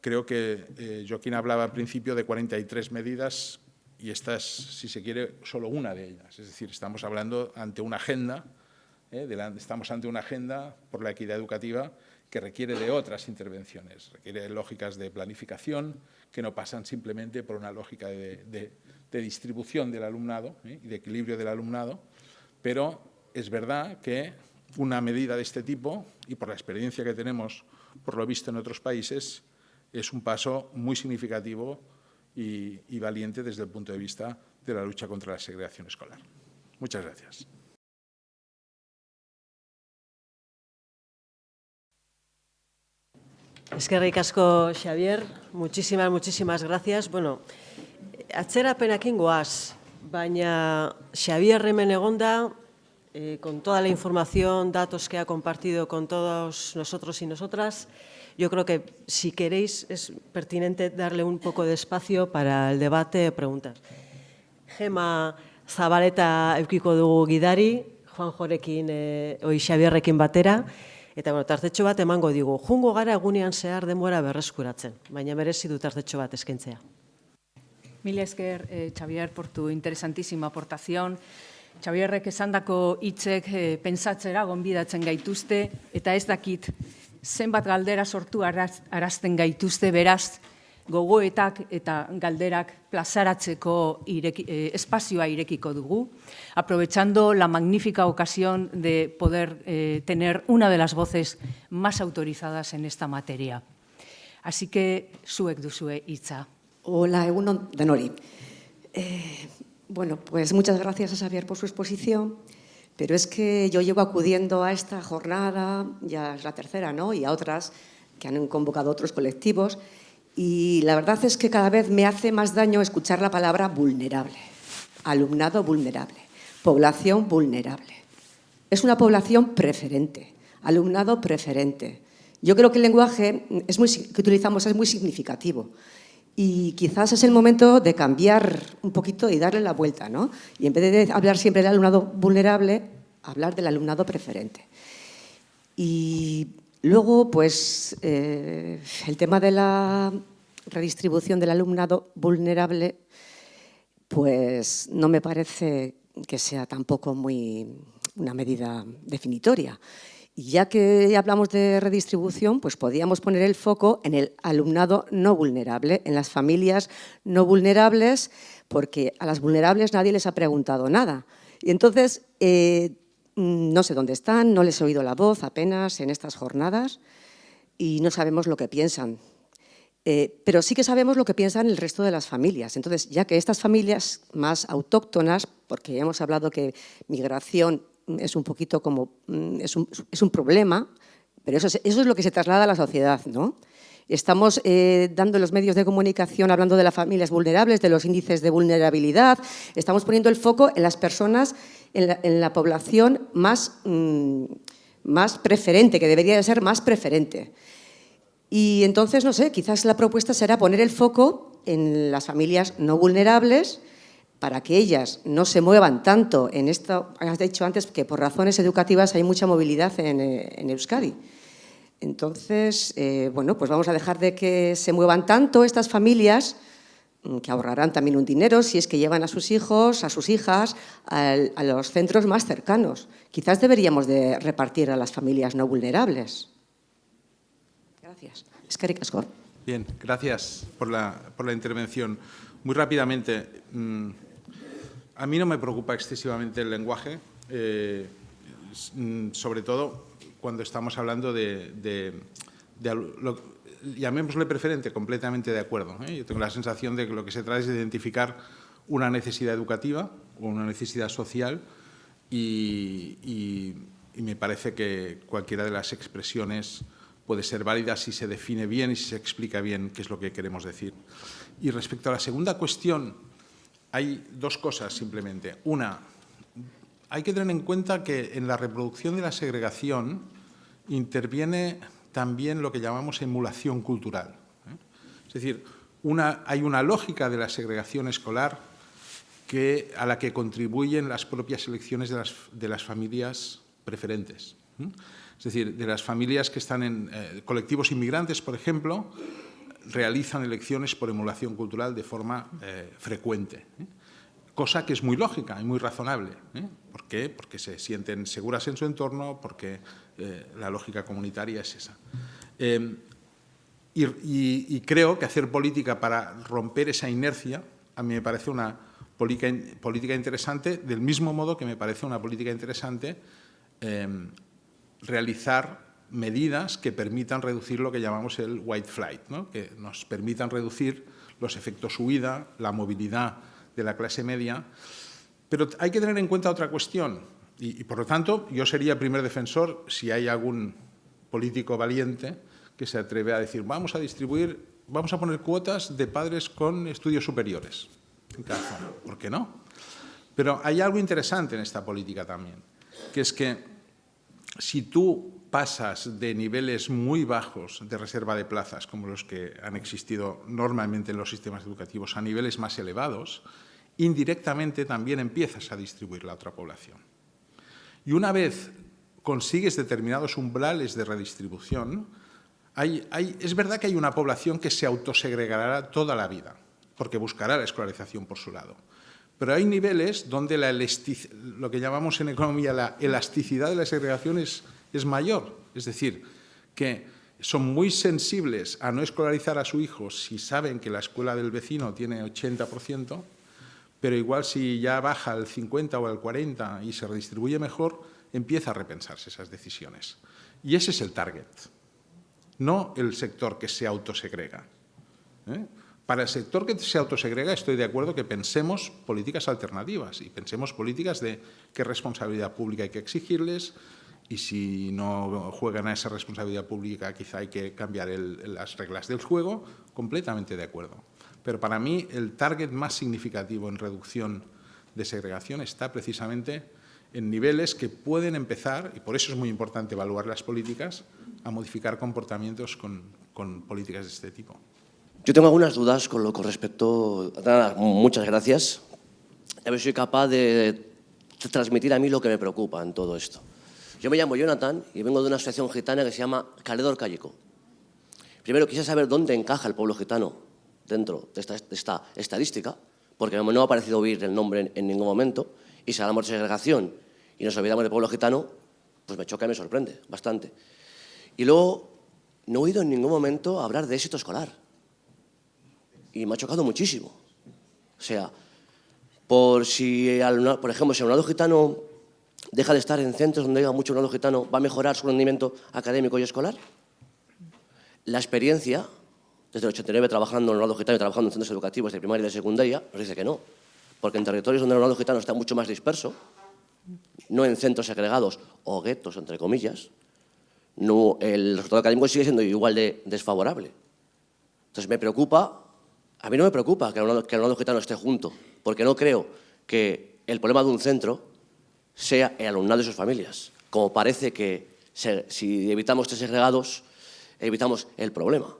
creo que Joaquín hablaba al principio de 43 medidas y esta es, si se quiere, solo una de ellas. Es decir, estamos hablando ante una agenda ¿eh? estamos ante una agenda por la equidad educativa que requiere de otras intervenciones, requiere de lógicas de planificación que no pasan simplemente por una lógica de, distribución del alumnado ¿eh? y de equilibrio del alumnado, pero es verdad que una medida de este tipo, y por la experiencia que tenemos, por lo visto en otros países, es un paso muy significativo y, y valiente desde el punto de vista de la lucha contra la segregación escolar. Muchas gracias. Eskerrik asko, Xavier. Muchísimas, muchísimas gracias. Bueno, atzerapenakin goaz, baina Xavier hemen egonda, eh, con toda la información, datos que ha compartido con todos nosotros y nosotras, yo creo que si queréis es pertinente darle un poco de espacio para el debate de preguntas. Gema Zabaleta eukiko dugu gidari, Juan Jorekin, eh, oi Xavierrekin batera, Eta bueno, tartetxo bat emango digu. Jungo gara egunean zehar denbora berreskuratzen, baina merezi du tartetxo bat eskaintzea. Mil esker, eh, Xavier, por tu interesantísima aportación. Xavierrek esandako hitzek eh, pentsatzera gonbidatzen gaituzte, eta ez dakit zenbat galdera sortu araz, arazten gaituzte, beraz, gogoetak eta galderak plazaratzeko ireki, eh, espazioa irekiko dugu, aprovechando la magnífica ocasión de poder eh, tener una de las voces más autorizadas en esta materia. Así que, zuek duzue hitza. Hola, Egunon Denori. Eh, bueno, pues muchas gracias a Xavier por su exposición, pero es que yo llevo acudiendo a esta jornada, ya es la tercera, ¿no? Y a otras que han convocado otros colectivos, y la verdad es que cada vez me hace más daño escuchar la palabra vulnerable, alumnado vulnerable, población vulnerable. Es una población preferente, alumnado preferente. Yo creo que el lenguaje que utilizamos es muy significativo y quizás es el momento de cambiar un poquito y darle la vuelta, ¿no? Y en vez de hablar siempre del alumnado vulnerable, hablar del alumnado preferente. Y luego, pues, eh, el tema de la redistribución del alumnado vulnerable, pues no me parece que sea tampoco muy una medida definitoria. Ya que hablamos de redistribución, pues podríamos poner el foco en el alumnado no vulnerable, en las familias no vulnerables, porque a las vulnerables nadie les ha preguntado nada. Y entonces, eh, no sé dónde están, no les he oído la voz apenas en estas jornadas y no sabemos lo que piensan. Eh, pero sí que sabemos lo que piensan el resto de las familias. Entonces, ya que estas familias más autóctonas, porque hemos hablado que migración es un poquito como, mm, es un, es un problema, pero eso es, eso es, lo que se traslada a la sociedad, ¿no? Estamos eh, dando los medios de comunicación hablando de las familias vulnerables, de los índices de vulnerabilidad, estamos poniendo el foco en las personas, en la, población más, mmm, más preferente, que debería de ser más preferente. Y entonces, no sé, quizás la propuesta será poner el foco en las familias no vulnerables, para que ellas no se muevan tanto en esto, has dicho antes que por razones educativas hay mucha movilidad en, eh, Euskadi. Entonces, eh, bueno, pues vamos a dejar de que se muevan tanto estas familias, mm, que ahorrarán también un dinero si es que llevan a sus hijos, a sus hijas, a, los centros más cercanos. Quizás deberíamos de repartir a las familias no vulnerables. Gracias. Es que Bien, gracias por la, por la intervención. Muy rápidamente, mmm, a mí no me preocupa excesivamente el lenguaje, eh, sobre todo cuando estamos hablando de, lo, llamémosle preferente, completamente de acuerdo. ¿eh? Yo tengo la sensación de que lo que se trata es de identificar una necesidad educativa o una necesidad social y, y, me parece que cualquiera de las expresiones puede ser válida si se define bien y si se explica bien qué es lo que queremos decir. Y respecto a la segunda cuestión, hay dos cosas simplemente. Una, hay que tener en cuenta que en la reproducción de la segregación interviene también lo que llamamos emulación cultural. ¿eh? Es decir, hay una lógica de la segregación escolar que, a la que contribuyen las propias elecciones de las, de las familias preferentes. ¿eh? Es decir, de las familias que están en eh, colectivos inmigrantes, por ejemplo, realizan elecciones por emulación cultural de forma eh, frecuente, ¿eh? cosa que es muy lógica y muy razonable. ¿eh? ¿Por qué? Porque se sienten seguras en su entorno, porque la lógica comunitaria es esa. Em, y, creo que hacer política para romper esa inercia a mí me parece una política, política interesante, del mismo modo que me parece una política interesante em, realizar medidas que permitan reducir lo que llamamos el white flight, que nos permitan reducir los efectos huida, la movilidad de la clase media. Pero hay que tener en cuenta otra cuestión, y, por lo tanto yo sería primer defensor si hay algún político valiente que se atreve a decir vamos a distribuir, vamos a poner cuotas de padres con estudios superiores en. ¿Por qué no? Pero hay algo interesante en esta política también, que es que si tú pasas de niveles muy bajos de reserva de plazas, como los que han existido normalmente en los sistemas educativos, a niveles más elevados, indirectamente también empiezas a distribuir la otra población. Y una vez consigues determinados umbrales de redistribución, es verdad que hay una población que se autosegregará toda la vida. porque buscará la escolarización por su lado. Pero hay niveles donde la lo que llamamos en economía la elasticidad de la segregación es, es mayor. Es decir, que son muy sensibles a no escolarizar a su hijo si saben que la escuela del vecino tiene 80%, pero igual si ya baja al 50 o al 40 y se redistribuye mejor, empieza a repensarse esas decisiones. Y ese es el target, no el sector que se autosegrega. ¿eh? Para el sector que se autosegrega estoy de acuerdo que pensemos políticas alternativas y pensemos políticas de qué responsabilidad pública hay que exigirles y si no juegan a esa responsabilidad pública quizá hay que cambiar las reglas del juego, completamente de acuerdo. Pero para mí el target más significativo en reducción de segregación está precisamente en niveles que pueden empezar, y por eso es muy importante evaluar las políticas, a modificar comportamientos con, con políticas de este tipo. Yo tengo algunas dudas con lo con respecto... Muchas gracias. A ver si soy capaz de transmitir a mí lo que me preocupa en todo esto. Yo me llamo Jonathan y vengo de una asociación gitana que se llama Caledor Callico. Primero quise saber dónde encaja el pueblo gitano dentro de esta, estadística, porque no ha parecido oír el nombre en, ningún momento, y si hablamos de segregación y nos olvidamos del pueblo gitano, pues me choca y me sorprende bastante. Y luego, no he oído en ningún momento hablar de éxito escolar y me ha chocado muchísimo. O sea, por, si, por ejemplo, si el alumnado gitano deja de estar en centros donde haya mucho alumnado gitano, ¿va a mejorar su rendimiento académico y escolar? La experiencia, desde el 89 trabajando en alumnado gitano y trabajando en centros educativos de primaria y de secundaria, nos dice que no. Porque en territorios donde el alumnado gitano está mucho más disperso, no en centros segregados o guetos, entre comillas, no, el resultado académico sigue siendo igual de desfavorable. Entonces me preocupa a mí no me preocupa que el alumnado, gitano esté junto, porque no creo que el problema de un centro sea el alumnado y sus familias, como parece que si evitamos tres segregados, evitamos el problema.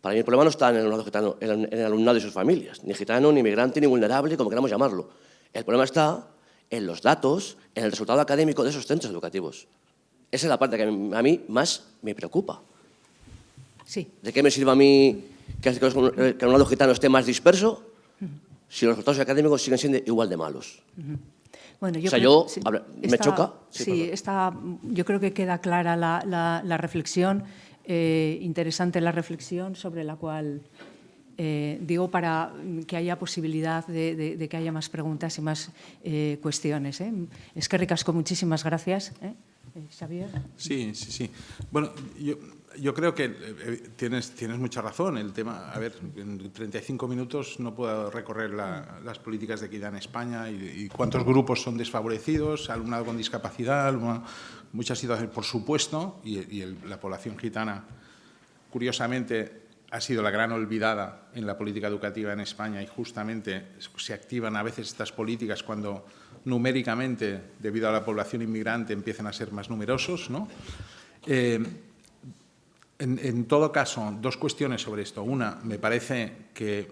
Para mí el problema no está en el alumnado gitano, en el alumnado y sus familias, ni gitano, ni migrante, ni vulnerable, como queramos llamarlo. El problema está en los datos, en el resultado académico de esos centros educativos. Esa es la parte que a mí más me preocupa. Sí. ¿De qué me sirve a mí que hace que el alumnado gitano esté más disperso si los resultados académicos siguen siendo igual de malos. Bueno, yo o sea, creo, yo, me choca. Sí, está, yo creo que queda clara la, la, reflexión, eh, interesante la reflexión sobre la cual, eh, digo, para que haya posibilidad de, de, de, que haya más preguntas y más eh, cuestiones. ¿eh? Es que ricasco, muchísimas gracias. ¿eh? Xavier. Sí, sí, sí. Bueno, yo yo creo que eh, tienes, tienes mucha razón. El tema, a ver, en 35 minutos no puedo recorrer las políticas de equidad en España y, cuántos grupos son desfavorecidos, alumnado con discapacidad, muchas situaciones, por supuesto, y, la población gitana, curiosamente, ha sido la gran olvidada en la política educativa en España y justamente se activan a veces estas políticas cuando numéricamente, debido a la población inmigrante, empiezan a ser más numerosos, ¿no? Eh, en, todo caso, dos cuestiones sobre esto. Una, me parece que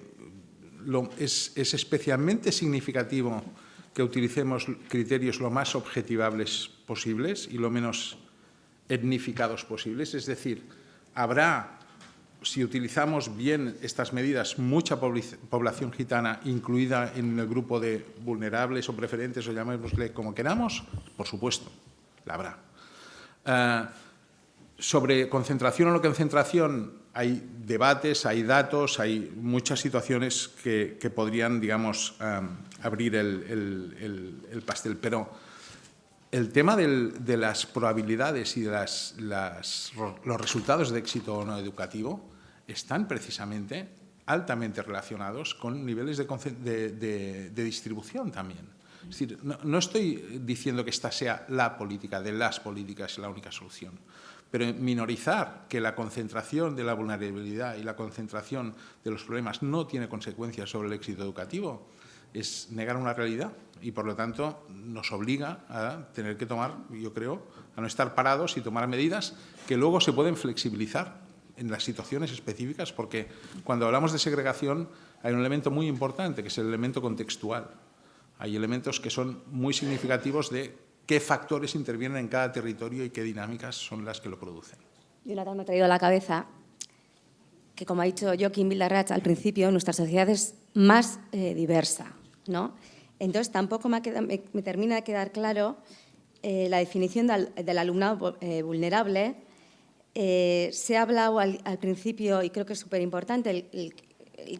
es, especialmente significativo que utilicemos criterios lo más objetivables posibles y lo menos etnificados posibles. Es decir, habrá, si utilizamos bien estas medidas, mucha población gitana incluida en el grupo de vulnerables o preferentes, o llamémosle como queramos, por supuesto, la habrá. Eh, sobre concentración o no concentración hay debates, hay datos, hay muchas situaciones que, podrían, digamos, abrir el, pastel. Pero el tema de las probabilidades y de los resultados de éxito no educativo están precisamente altamente relacionados con niveles de, distribución también. Es decir, no, estoy diciendo que esta sea la política de las políticas, la única solución pero minorizar que la concentración de la vulnerabilidad y la concentración de los problemas no tiene consecuencias sobre el éxito educativo es negar una realidad y, por lo tanto, nos obliga a tener que tomar, yo creo, a no estar parados y tomar medidas que luego se pueden flexibilizar en las situaciones específicas, porque cuando hablamos de segregación hay un elemento muy importante, que es el elemento contextual. Hay elementos que son muy significativos de qué factores intervienen en cada territorio y qué dinámicas son las que lo producen. Jonathan me ha traído a la cabeza que, como ha dicho Joaquín Villarrach al principio, nuestras sociedades más eh, diversa, ¿no? Entonces, tampoco me, termina de quedar claro eh, la definición del, alumnado eh, vulnerable. se ha hablado al, principio, y creo que es súper importante,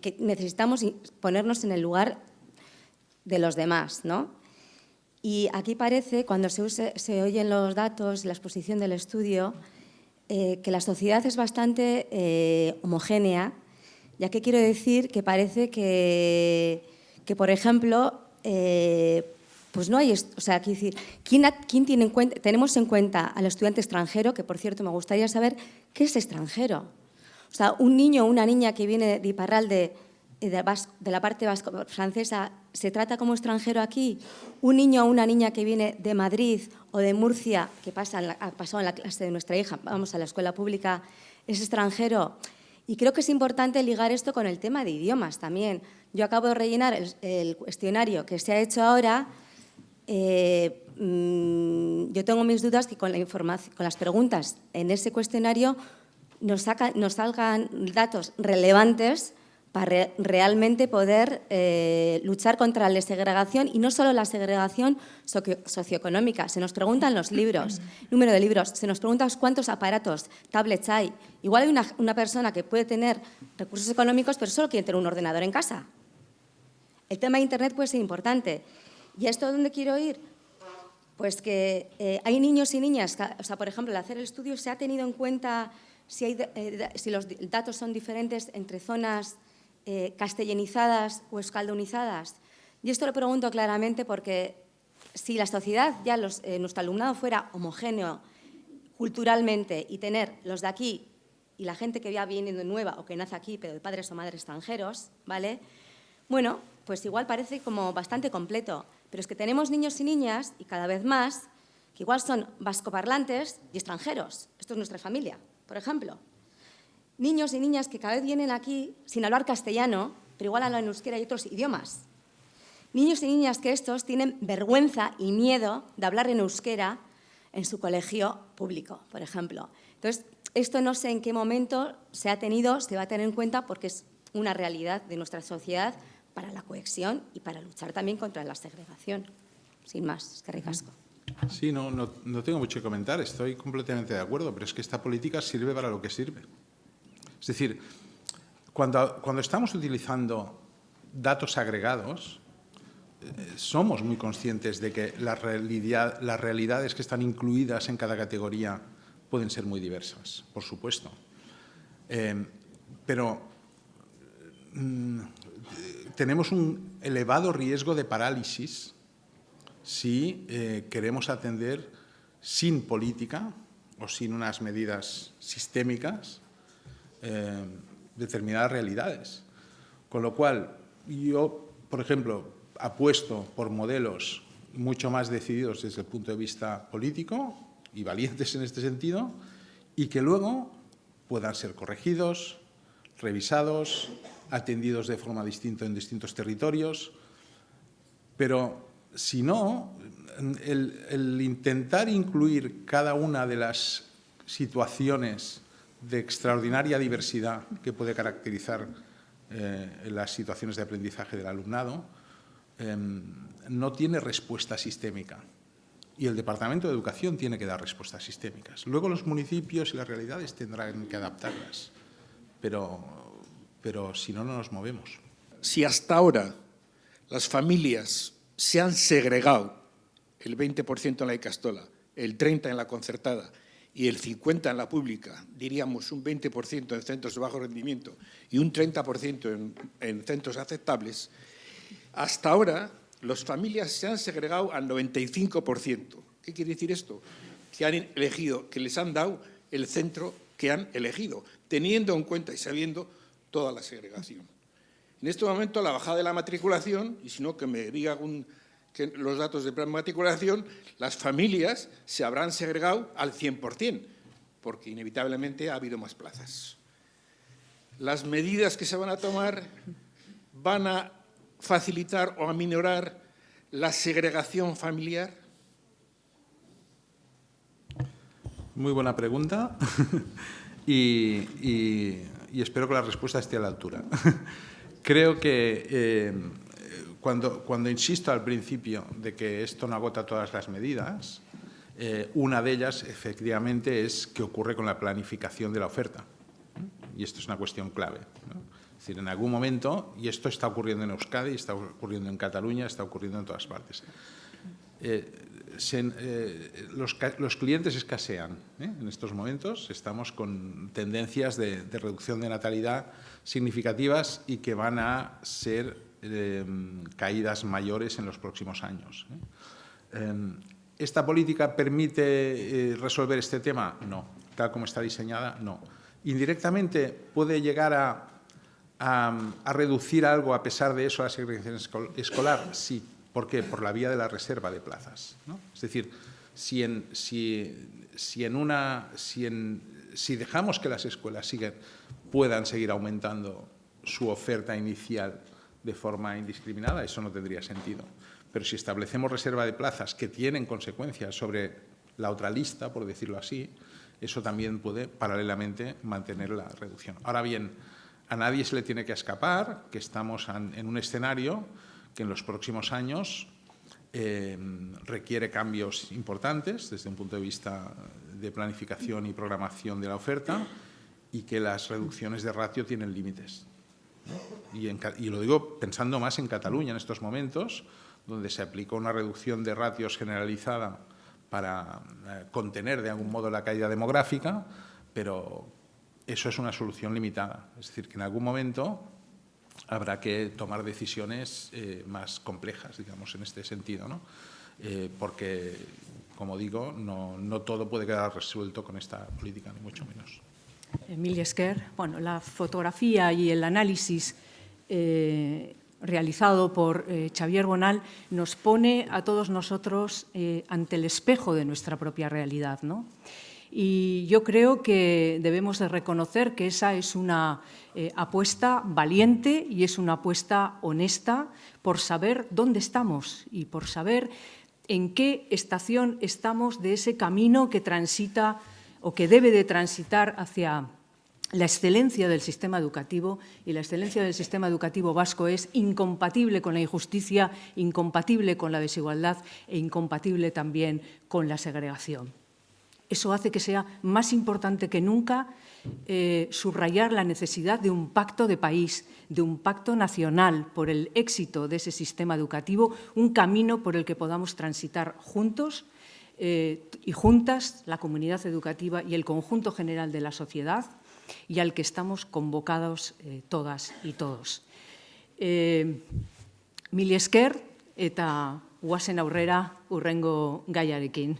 que necesitamos ponernos en el lugar de los demás, ¿no? Y aquí parece, cuando se, oyen los datos, la exposición del estudio, que la sociedad es bastante homogénea ya que quiero decir que parece que, que por ejemplo, eh, pues no hay, o sea, decir, ¿quién, quién tiene en cuenta, tenemos en cuenta al estudiante extranjero, que por cierto me gustaría saber qué es extranjero. O sea, un niño o una niña que viene de Iparralde, de, la parte vasco, francesa, ¿se trata como extranjero aquí? Un niño o una niña que viene de Madrid o de Murcia, que pasa en la, ha en la clase de nuestra hija, vamos a la escuela pública, es extranjero. Y creo que es importante ligar esto con el tema de idiomas también. Yo acabo de rellenar el, cuestionario que se ha hecho ahora. Eh, mm, yo tengo mis dudas que con, la información, con las preguntas en ese cuestionario nos, nos salgan datos relevantes para realmente poder eh, luchar contra la segregación y no solo la segregación socioeconómica. Se nos preguntan los libros, número de libros, se nos pregunta cuántos aparatos, tablets hay. Igual hay una, una persona que puede tener recursos económicos pero solo quiere tener un ordenador en casa. El tema de Internet puede ser importante. ¿Y esto dónde quiero ir? Pues que eh, hay niños y niñas, o sea, por ejemplo, al hacer el estudio se ha tenido en cuenta si, hay, eh, si los datos son diferentes entre zonas eh, castellanizadas o escaldonizadas? Y esto lo pregunto claramente porque si la sociedad, ya eh, nuestro alumnado fuera homogéneo culturalmente y tener los de aquí y la gente que ya viene de nueva o que nace aquí pero de padres o madres extranjeros, ¿vale? Bueno, pues igual parece como bastante completo, pero es que tenemos niños y niñas, y cada vez más, que igual son vascoparlantes y extranjeros. Esto es nuestra familia, por ejemplo niños y niñas que cada vez vienen aquí sin hablar castellano, pero igual hablan euskera y otros idiomas. Niños y niñas que estos tienen vergüenza y miedo de hablar en euskera en su colegio público, por ejemplo. Entonces, esto no sé en qué momento se ha tenido, se va a tener en cuenta porque es una realidad de nuestra sociedad para la cohesión y para luchar también contra la segregación. Sin más, es que ricasco. Sí, no, no, no tengo mucho que comentar, estoy completamente de acuerdo, pero es que esta política sirve para lo que sirve. Es decir, cuando, estamos utilizando datos agregados, eh, somos muy conscientes de que las realidades que están incluidas en cada categoría pueden ser muy diversas, por supuesto. Eh, pero mm, tenemos un elevado riesgo de parálisis si eh, queremos atender sin política o sin unas medidas sistémicas eh, determinadas realidades. Con lo cual, yo, por ejemplo, apuesto por modelos mucho más decididos desde el punto de vista político y valientes en este sentido, y que luego puedan ser corregidos, revisados, atendidos de forma distinta en distintos territorios, pero si no, el intentar incluir cada una de las situaciones de extraordinaria diversidad que puede caracterizar eh, las situaciones de aprendizaje del alumnado, em, no tiene respuesta sistémica. Y el Departamento de Educación tiene que dar respuestas sistémicas. Luego los municipios y las realidades tendrán que adaptarlas, pero, pero si no, no nos movemos. Si hasta ahora las familias se han segregado el 20% en la Icastola, el 30% en la concertada y el 50% en la pública, diríamos un 20% en centros de bajo rendimiento y un 30% en, en, centros aceptables, hasta ahora las familias se han segregado al 95%. ¿Qué quiere decir esto? Que han elegido, que les han dado el centro que han elegido, teniendo en cuenta y sabiendo toda la segregación. En este momento la bajada de la matriculación, y si no que me diga un que los datos de matriculación, las familias se habrán segregado al 100%, porque inevitablemente ha habido más plazas. Las medidas que se van a tomar van a facilitar o a minorar la segregación familiar. Muy buena pregunta y, y espero que la respuesta esté a la altura. Creo que eh, cuando, insisto al principio de que esto no agota todas las medidas, eh, una de ellas, efectivamente, es qué ocurre con la planificación de la oferta. Y esto es una cuestión clave. ¿no? Es decir, en algún momento, y esto está ocurriendo en Euskadi, está ocurriendo en Cataluña, está ocurriendo en todas partes. Eh, eh, los, clientes escasean ¿eh? en estos momentos, estamos con tendencias de, de, reducción de natalidad significativas y que van a ser eh, caídas mayores en los próximos años. Em, ¿Esta política permite resolver este tema? No. Tal como está diseñada, no. Indirectamente puede llegar a, a, reducir algo a pesar de eso la segregación escolar, sí, ¿Por qué? Por la vía de la reserva de plazas. ¿no? Es decir, si, en, si, si, en una, si, en, si dejamos que las escuelas puedan seguir aumentando su oferta inicial de forma indiscriminada, eso no tendría sentido. Pero si establecemos reserva de plazas que tienen consecuencias sobre la otra lista, por decirlo así, eso también puede paralelamente mantener la reducción. Ahora bien, a nadie se le tiene que escapar que estamos en un escenario que en los próximos años eh, requiere cambios importantes desde un punto de vista de planificación y programación de la oferta y que las reducciones de ratio tienen límites. Y, en, y, lo digo pensando más en Cataluña en estos momentos, donde se aplicó una reducción de ratios generalizada para eh, contener de algún modo la caída demográfica, pero eso es una solución limitada. Es decir, que en algún momento habrá que tomar decisiones eh, más complejas, digamos, en este sentido, ¿no? Eh, porque, como digo, no, no, todo puede quedar resuelto con esta política, ni mucho menos. Emilia Esquer, bueno, la fotografía y el análisis eh, realizado por eh, Xavier Bonal nos pone a todos nosotros eh, ante el espejo de nuestra propia realidad, ¿no? Y yo creo que debemos de reconocer que esa es una apuesta valiente y es una apuesta honesta por saber dónde estamos y por saber en qué estación estamos de ese camino que transita o que debe de transitar hacia la excelencia del sistema educativo y la excelencia del sistema educativo vasco es incompatible con la injusticia, incompatible con la desigualdad e incompatible también con la segregación. Eso hace que sea más importante que nunca eh, subrayar la necesidad de un pacto de país, de un pacto nacional por el éxito de ese sistema educativo, un camino por el que podamos transitar juntos eh, y juntas la comunidad educativa y el conjunto general de la sociedad y al que estamos convocados eh, todas y todos. Eh, mil esker eta guazen aurrera urrengo gaiarekin.